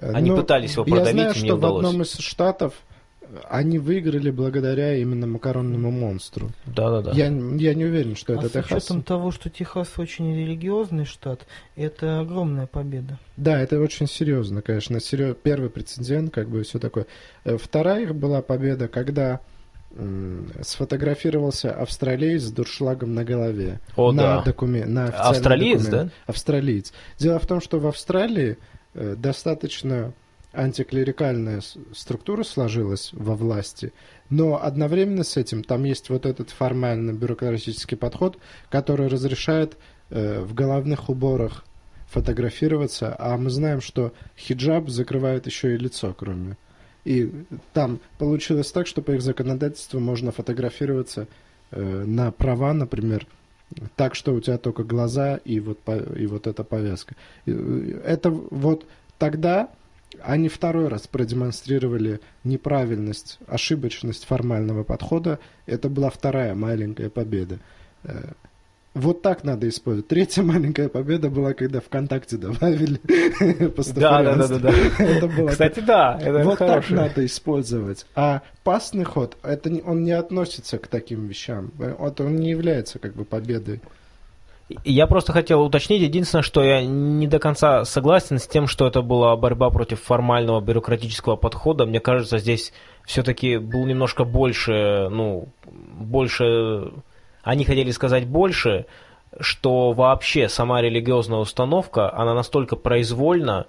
Они Но ну, пытались его продавить, я знаю, и не что удалось. в одном из штатов они выиграли благодаря именно макаронному монстру. Да-да-да. Я, я не уверен, что а это Техас. с учетом того, что Техас очень религиозный штат, это огромная победа. Да, это очень серьезно, конечно. Серьез... Первый прецедент, как бы все такое. Э, вторая их была победа, когда сфотографировался австралиец с дуршлагом на голове. О, на да. Докумен... на Австралиец, документ. да? Австралиец. Дело в том, что в Австралии достаточно антиклерикальная структура сложилась во власти, но одновременно с этим там есть вот этот формально-бюрократический подход, который разрешает э, в головных уборах фотографироваться, а мы знаем, что хиджаб закрывает еще и лицо, кроме. И там получилось так, что по их законодательству можно фотографироваться э, на права, например, так, что у тебя только глаза и вот, и вот эта повязка. Э, это вот тогда они второй раз продемонстрировали неправильность, ошибочность формального подхода. Это была вторая маленькая победа. Вот так надо использовать. Третья маленькая победа была, когда ВКонтакте добавили [laughs] Да, да, да, да. да. Это было Кстати, да, это Вот так надо использовать. А пасный ход, это он не относится к таким вещам. Это он не является как бы победой. Я просто хотел уточнить, единственное, что я не до конца согласен с тем, что это была борьба против формального бюрократического подхода. Мне кажется, здесь все-таки был немножко больше, ну, больше, они хотели сказать больше, что вообще сама религиозная установка, она настолько произвольна,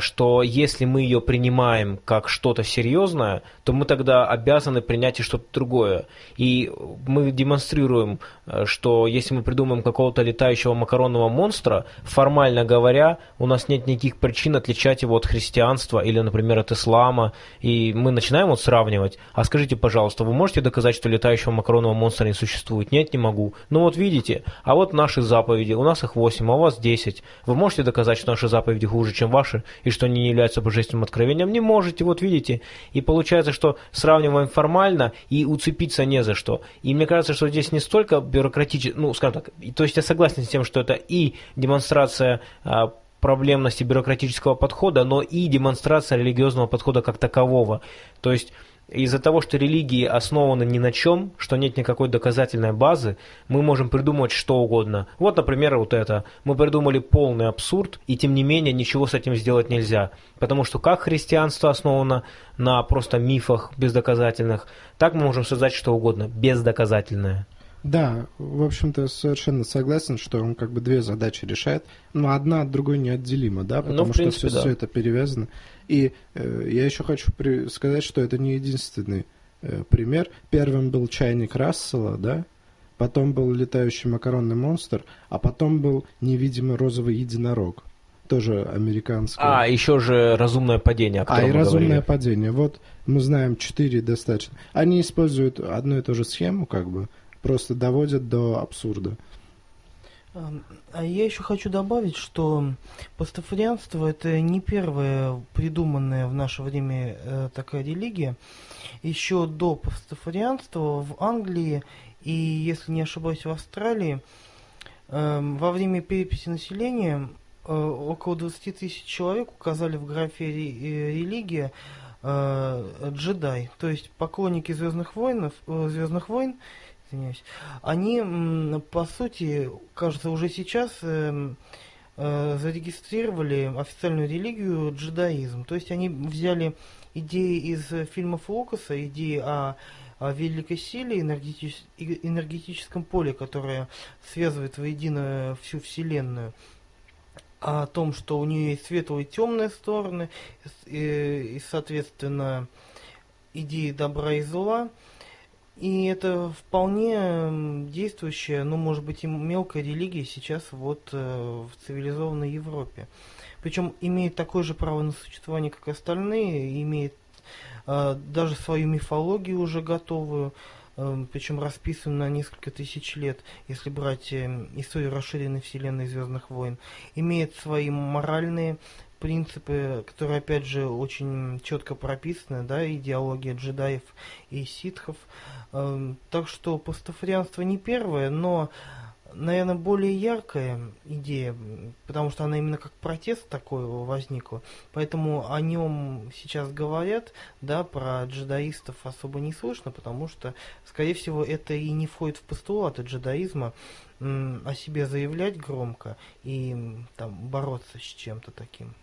что если мы ее принимаем как что-то серьезное, то мы тогда обязаны принять и что-то другое. И мы демонстрируем, э, что если мы придумаем какого-то летающего макаронного монстра, формально говоря, у нас нет никаких причин отличать его от христианства или, например, от ислама. И мы начинаем вот сравнивать. А скажите, пожалуйста, вы можете доказать, что летающего макаронного монстра не существует? Нет, не могу. Ну вот видите, а вот наши заповеди, у нас их 8, а у вас 10. Вы можете доказать, что наши заповеди хуже, чем ваши? И что они не являются божественным откровением, не можете, вот видите. И получается, что сравниваем формально и уцепиться не за что. И мне кажется, что здесь не столько бюрократически, ну, скажем так, то есть я согласен с тем, что это и демонстрация а, проблемности бюрократического подхода, но и демонстрация религиозного подхода как такового. То есть из-за того, что религии основаны ни на чем, что нет никакой доказательной базы, мы можем придумать что угодно. Вот, например, вот это. Мы придумали полный абсурд, и тем не менее ничего с этим сделать нельзя. Потому что как христианство основано на просто мифах бездоказательных, так мы можем создать что угодно, бездоказательное. Да, в общем-то, совершенно согласен, что он как бы две задачи решает, но одна от другой неотделима, да, ну, потому ну, принципе, что все, да. все это перевязано. И э, я еще хочу при- сказать, что это не единственный э, пример. Первым был чайник Рассела, да, потом был летающий макаронный монстр, а потом был невидимый розовый единорог. Тоже американский. А, еще же разумное падение, о А, и разумное падение. Вот мы знаем четыре достаточно. Они используют одну и ту же схему, как бы, просто доводят до абсурда. А я еще хочу добавить, что пастафарианство это не первая придуманная в наше время э, такая религия. Еще до пастафарианства в Англии и, если не ошибаюсь, в Австралии э, во время переписи населения э, около 20 тысяч человек указали в графе э, религия джедай, то есть поклонники Звездных войн, Звездных войн извиняюсь, они, по сути, кажется, уже сейчас э, э, зарегистрировали официальную религию джедаизм. То есть они взяли идеи из фильмов Лукаса, идеи о, о великой силе, энергетич, энергетическом поле, которое связывает воедино всю Вселенную. о том, что у нее есть светлые и темные стороны, и, и соответственно, идеи добра и зла. И это вполне действующая, ну, может быть, и мелкая религия сейчас вот э, в цивилизованной Европе. Причем имеет такое же право на существование, как и остальные, имеет э, даже свою мифологию уже готовую, э, причем расписанную на несколько тысяч лет, если брать э, историю расширенной вселенной Звездных войн. Имеет свои моральные принципы, которые, опять же, очень четко прописаны, да, идеология джедаев и ситхов. Эм, так что пастафарианство не первое, но, наверное, более яркая идея, потому что она именно как протест такой возникла. Поэтому о нем сейчас говорят, да, про джедаистов особо не слышно, потому что, скорее всего, это и не входит в постулаты джедаизма о себе заявлять громко и там бороться с чем-то таким.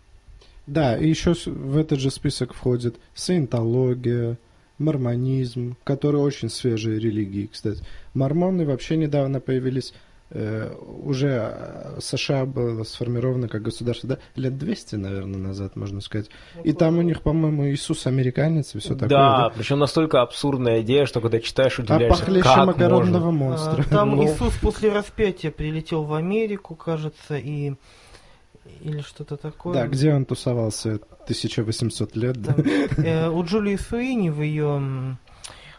Да, и еще в этот же список входит саентология, мормонизм, которые очень свежие религии, кстати. Мормоны вообще недавно появились, э, уже э, США было сформировано как государство, да, лет 200, наверное, назад, можно сказать. И там у них, по-моему, Иисус американец и все такое. Да, да, причем настолько абсурдная идея, что когда читаешь, удивляешься, а как огородного можно? монстра. А, там ну... Иисус после распятия прилетел в Америку, кажется, и или что-то такое. Да, где он тусовался 1800 лет, да? э, у Джулии Суини в ее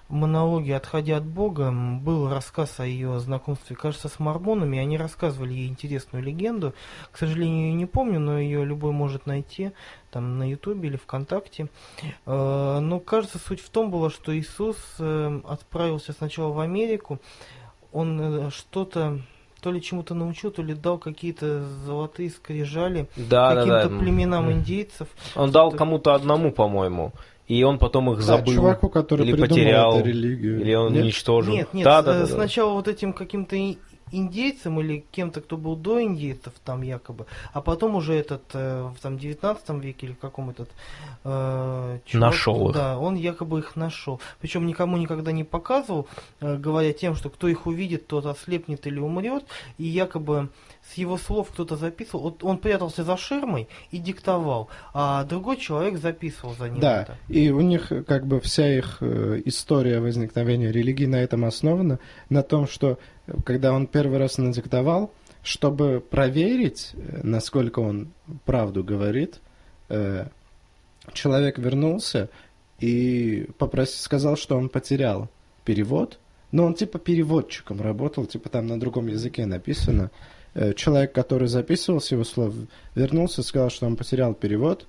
монологе «Отходя от Бога» был рассказ о ее знакомстве, кажется, с мормонами. Они рассказывали ей интересную легенду. К сожалению, ее не помню, но ее любой может найти там на Ютубе или ВКонтакте. Э, но, кажется, суть в том была, что Иисус э, отправился сначала в Америку. Он э, что-то то ли чему-то научил, то ли дал какие-то золотые скрижали да, каким-то да, да. племенам индейцев. Он дал кому-то одному, по-моему. И он потом их забыл. Да, чуваку, который или потерял, эту религию. Или он нет? уничтожил. Нет, нет, да, да, да, сначала да. вот этим каким-то индейцем или кем-то, кто был до индейцев там якобы, а потом уже этот э, в там 19 веке или каком этот э, чувак, нашел их. Да, он якобы их нашел. Причем никому никогда не показывал, э, говоря тем, что кто их увидит, тот ослепнет или умрет, и якобы с его слов кто-то записывал. Вот он прятался за ширмой и диктовал, а другой человек записывал за ним. Да, это. и у них как бы вся их э, история возникновения религии на этом основана, на том, что когда он первый раз надиктовал, чтобы проверить, э, насколько он правду говорит, э, человек вернулся и попросил, сказал, что он потерял перевод, но он типа переводчиком работал, типа там на другом языке написано. Э, человек, который записывал с его слов, вернулся, сказал, что он потерял перевод,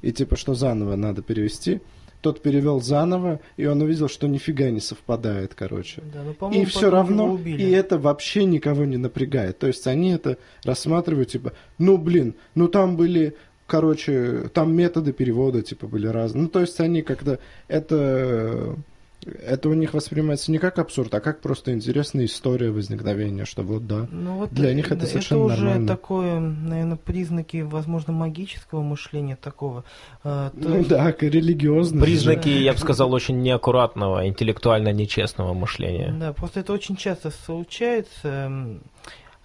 и типа, что заново надо перевести. Тот перевел заново, и он увидел, что нифига не совпадает, короче. Да, ну, и все равно, и это вообще никого не напрягает. То есть они это рассматривают, типа, ну блин, ну там были короче, там методы перевода, типа, были разные. Ну, то есть они как-то это это у них воспринимается не как абсурд, а как просто интересная история возникновения, что вот да, ну, вот для них это совершенно Это уже нормально. такое, наверное, признаки, возможно, магического мышления такого. А, то... Ну да, религиозного. Признаки, я бы сказал, очень неаккуратного, интеллектуально нечестного мышления. Да, просто это очень часто случается.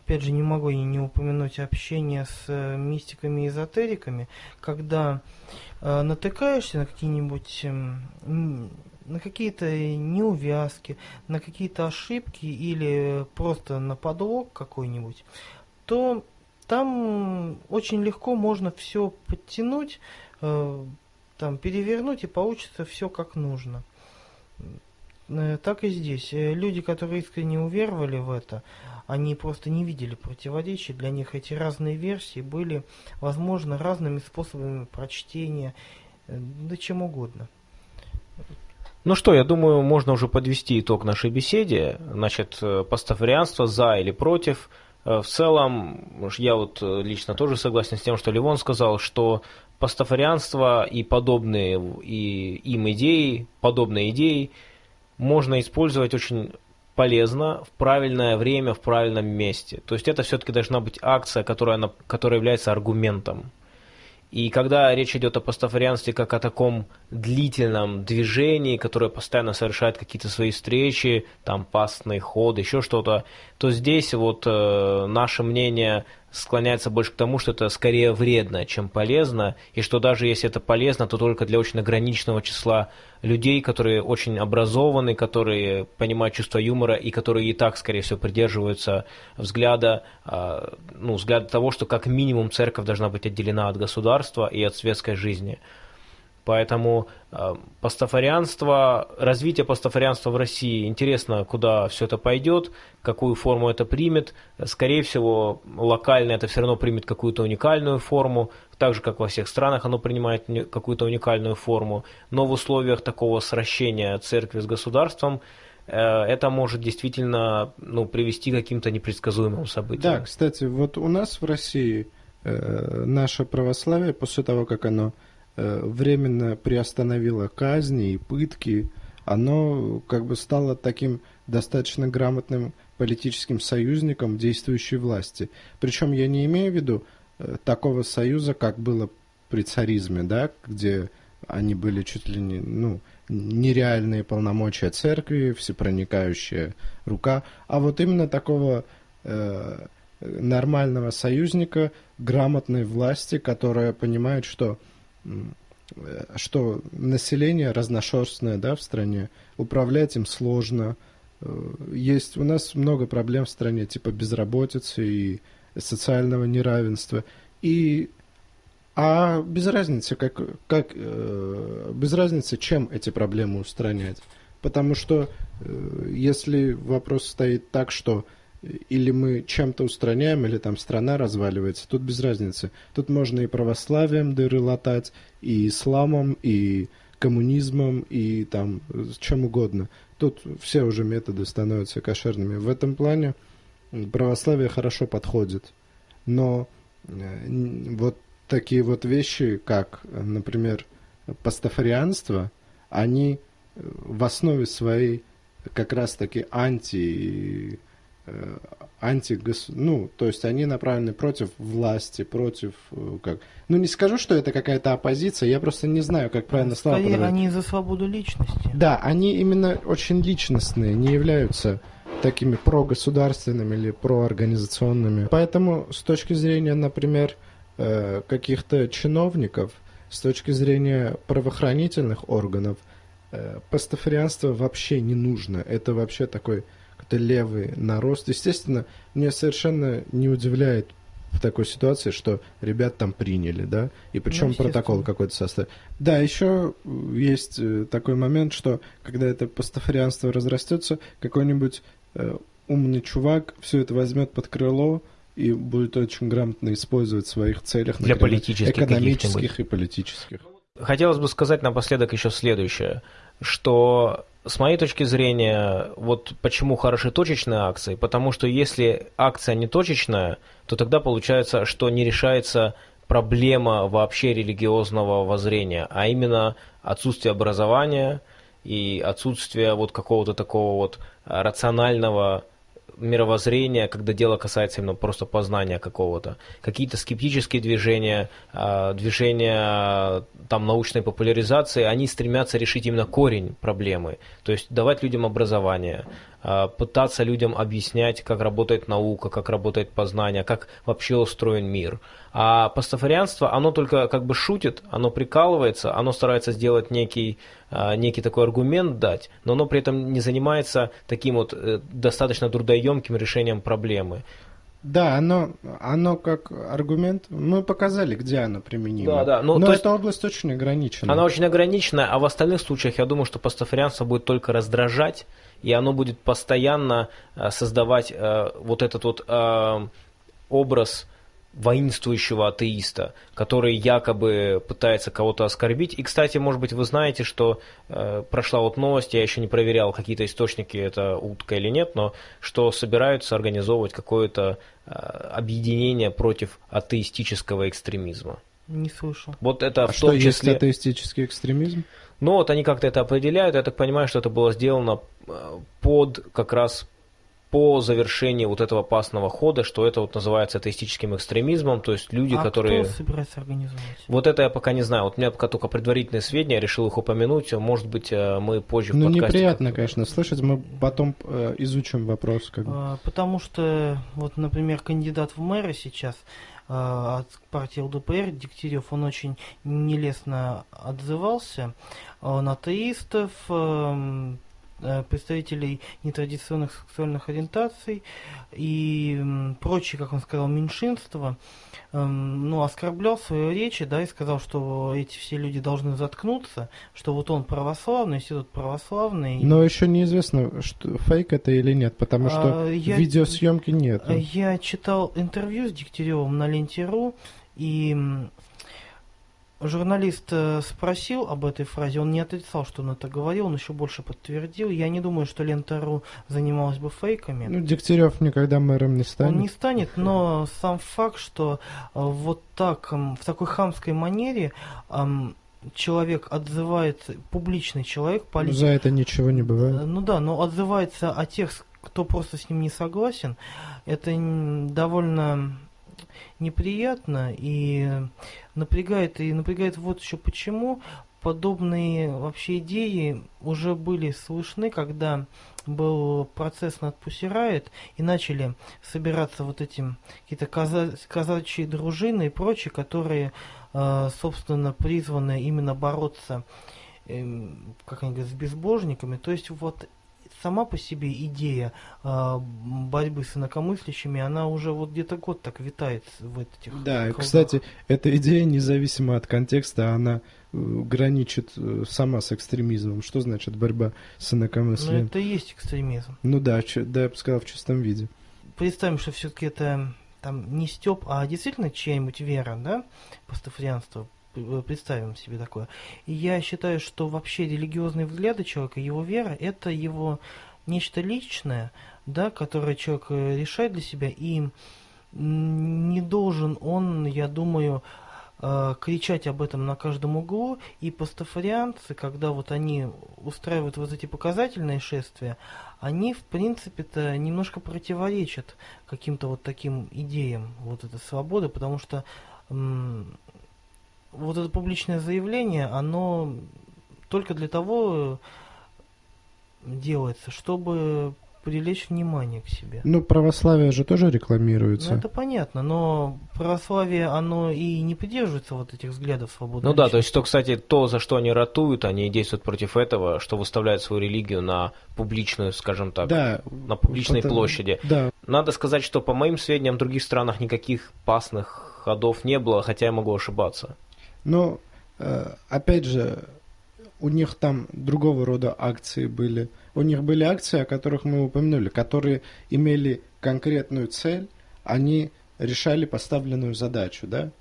Опять же, не могу не упомянуть общение с э, мистиками и эзотериками, когда э, натыкаешься на какие-нибудь э, на какие-то неувязки, на какие-то ошибки или просто на подлог какой-нибудь, то там очень легко можно все подтянуть, э, там перевернуть и получится все как нужно. Э, так и здесь. Э, люди, которые искренне уверовали в это, они просто не видели противоречий. Для них эти разные версии были, возможно, разными способами прочтения, да чем угодно. Ну что, я думаю, можно уже подвести итог нашей беседе. Значит, э, пастафарианство за или против. Э, в целом, я вот э, лично тоже согласен с тем, что Ливон сказал, что пастафарианство и подобные и им идеи, подобные идеи можно использовать очень полезно в правильное время, в правильном месте. То есть это все-таки должна быть акция, которая, которая является аргументом. И когда речь идет о пастафарианстве как о таком длительном движении, которое постоянно совершает какие-то свои встречи, там пастный ход, еще что-то, то здесь вот э, наше мнение склоняется больше к тому, что это скорее вредно, чем полезно, и что даже если это полезно, то только для очень ограниченного числа людей, которые очень образованы, которые понимают чувство юмора и которые и так, скорее всего, придерживаются взгляда, а, ну, взгляда того, что как минимум церковь должна быть отделена от государства и от светской жизни. Поэтому э, пастафарианство, развитие пастафарианства в России, интересно, куда все это пойдет, какую форму это примет. Скорее всего, локально это все равно примет какую-то уникальную форму, так же, как во всех странах оно принимает какую-то уникальную форму. Но в условиях такого сращения церкви с государством э, это может действительно ну, привести к каким-то непредсказуемым событиям. Да, кстати, вот у нас в России э, наше православие, после того, как оно временно приостановило казни и пытки, оно как бы стало таким достаточно грамотным политическим союзником действующей власти. Причем я не имею в виду э, такого союза, как было при царизме, да, где они были чуть ли не, ну, нереальные полномочия церкви, всепроникающая рука, а вот именно такого э, нормального союзника, грамотной власти, которая понимает, что что население разношерстное да, в стране, управлять им сложно. Э, есть у нас много проблем в стране, типа безработицы и социального неравенства. И, а без разницы, как, как, э, без разницы, чем эти проблемы устранять. Потому что э, если вопрос стоит так, что или мы чем-то устраняем, или там страна разваливается, тут без разницы. Тут можно и православием дыры латать, и исламом, и коммунизмом, и там чем угодно. Тут все уже методы становятся кошерными. В этом плане православие хорошо подходит. Но э, вот такие вот вещи, как, например, пастафарианство, они в основе своей как раз-таки анти Э, антигос... ну, то есть они направлены против власти, против э, как... Ну, не скажу, что это какая-то оппозиция, я просто не знаю, как правильно слова Скорее, они за свободу личности. Да, они именно очень личностные, не являются такими прогосударственными или проорганизационными. Поэтому с точки зрения, например, э, каких-то чиновников, с точки зрения правоохранительных органов, пастафарианство вообще не нужно. Это вообще такой какой-то левый нарост. Естественно, мне совершенно не удивляет в такой ситуации, что ребят там приняли, да, и причем ну, протокол какой-то составил. Да, еще есть э, такой момент, что когда это пастафарианство разрастется, какой-нибудь э, умный чувак все это возьмет под крыло и будет очень грамотно использовать в своих целях, Для например, политических экономических и политических. Хотелось бы сказать напоследок еще следующее, что с моей точки зрения, вот почему хороши точечные акции, потому что если акция не точечная, то тогда получается, что не решается проблема вообще религиозного воззрения, а именно отсутствие образования и отсутствие вот какого-то такого вот рационального мировоззрения, когда дело касается именно просто познания какого-то. Какие-то скептические движения, а, движения там, научной популяризации, они стремятся решить именно корень проблемы. То есть давать людям образование, а, пытаться людям объяснять, как работает наука, как работает познание, как вообще устроен мир. А пастафарианство, оно только как бы шутит, оно прикалывается, оно старается сделать некий, а, некий такой аргумент дать, но оно при этом не занимается таким вот э, достаточно трудоемким решением проблемы. Да, оно, оно как аргумент, мы показали, где оно применимо. Да, да. Ну, Но эта есть, область очень ограничена. Она очень ограничена, а в остальных случаях я думаю, что пастафарианство будет только раздражать, и оно будет постоянно э, создавать э, вот этот вот э, образ воинствующего атеиста, который якобы пытается кого-то оскорбить. И, кстати, может быть, вы знаете, что э, прошла вот новость, я еще не проверял какие-то источники, это утка или нет, но что собираются организовывать какое-то э, объединение против атеистического экстремизма. Не слышал. Вот это а в что том числе... есть атеистический экстремизм? Ну вот они как-то это определяют, я так понимаю, что это было сделано э, под как раз по завершении вот этого опасного хода, что это вот называется атеистическим экстремизмом, то есть люди, а которые... кто собирается организовать? Вот это я пока не знаю. Вот у меня пока только предварительные сведения, я решил их упомянуть. Может быть, э, мы позже в Ну, подкасте... неприятно, конечно, слышать. Мы потом э, изучим вопрос. Как бы. А, Потому что, вот, например, кандидат в мэры сейчас а, от партии ЛДПР, Дегтярев, он очень нелестно отзывался. Он атеистов, эм, э, представителей нетрадиционных сексуальных ориентаций и прочие, как он сказал, меньшинства, эм, ну, оскорблял в своей речи, да, и сказал, что эти все люди должны заткнуться, что вот он православный, институт православный. Но еще неизвестно, что фейк это или нет, потому что А, я- видеосъемки нет. Э, Я читал интервью с Дегтяревым на ленте.ру, и журналист э, спросил об этой фразе, он не отрицал, что он это говорил, он еще больше подтвердил. Я не думаю, что лента.ру занималась бы фейками. Ну, Дегтярев никогда мэром не станет. Он не станет, но сам факт, что э, вот так, в такой хамской манере человек отзывается, публичный человек, Ну, политик, За это ничего не Э, бывает. Ну да, но отзывается о тех, кто просто с ним не согласен. Это довольно неприятно и напрягает. И напрягает вот еще почему. Подобные вообще идеи уже были слышны, когда был процесс над Пусирает, и начали собираться вот эти какие-то каза- казачьи дружины и прочие, которые, э, собственно, призваны именно бороться эм, как они говорят, с безбожниками. То есть вот сама по себе идея э, борьбы с инакомыслящими, она уже вот где-то год так витает в этих Да, кругах. кстати, эта идея, независимо от контекста, она э, граничит э, сама с экстремизмом. Что значит борьба с инакомыслием? это и есть экстремизм. Ну да, чё- да, я бы сказал, в чистом виде. Представим, что все-таки это там не степ, а действительно чья-нибудь вера, да, пастафарианство, представим себе такое. И я считаю, что вообще религиозные взгляды человека, его вера, это его нечто личное, да, которое человек э, решает для себя, и не должен он, я думаю, э, кричать об этом на каждом углу, и пастафарианцы, когда вот они устраивают вот эти показательные шествия, они, в принципе-то, немножко противоречат каким-то вот таким идеям вот этой свободы, потому что вот это публичное заявление, оно только для того делается, чтобы привлечь внимание к себе. Ну, православие же тоже Ну, рекламируется. это понятно, но православие, оно и не придерживается вот этих взглядов свободы. Ну да, то есть, что, кстати, то, за что они ратуют, они действуют против этого, что выставляют свою религию на публичную, скажем так, Да. на публичной потому- площади. Да, Надо сказать, что по моим сведениям в других странах никаких пасных ходов не было, хотя я могу ошибаться. Но, э, опять же, у них там другого рода акции были. У них были акции, о которых мы упомянули, которые имели конкретную цель, они решали поставленную задачу, да?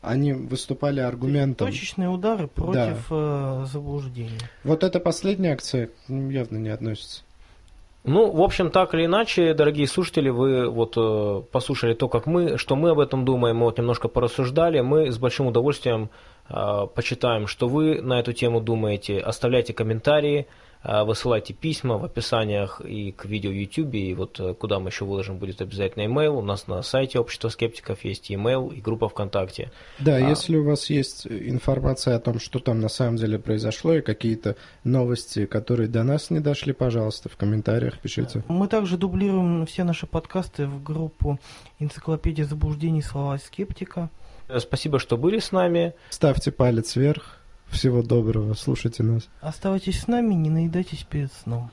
Они выступали аргументом. Точечные удары против э, заблуждений. Вот эта последняя акция ну, явно не относится. Ну, в общем, так или иначе, дорогие слушатели, вы вот э, послушали то, как мы, что мы об этом думаем, мы вот немножко порассуждали, мы с большим удовольствием э, почитаем, что вы на эту тему думаете, оставляйте комментарии, высылайте письма в описаниях и к видео в YouTube, и вот э, куда мы еще выложим, будет обязательно имейл, у нас на сайте Общества скептиков есть имейл и группа ВКонтакте. Да, А. если у вас есть информация о том, что там на самом деле произошло, и какие-то новости, которые до нас не дошли, пожалуйста, в комментариях пишите. Мы также дублируем все наши подкасты в группу «Энциклопедия заблуждений. Слова скептика». Э, Спасибо, что были с нами. Ставьте палец вверх. Всего доброго, слушайте нас. Оставайтесь с нами, не наедайтесь перед сном.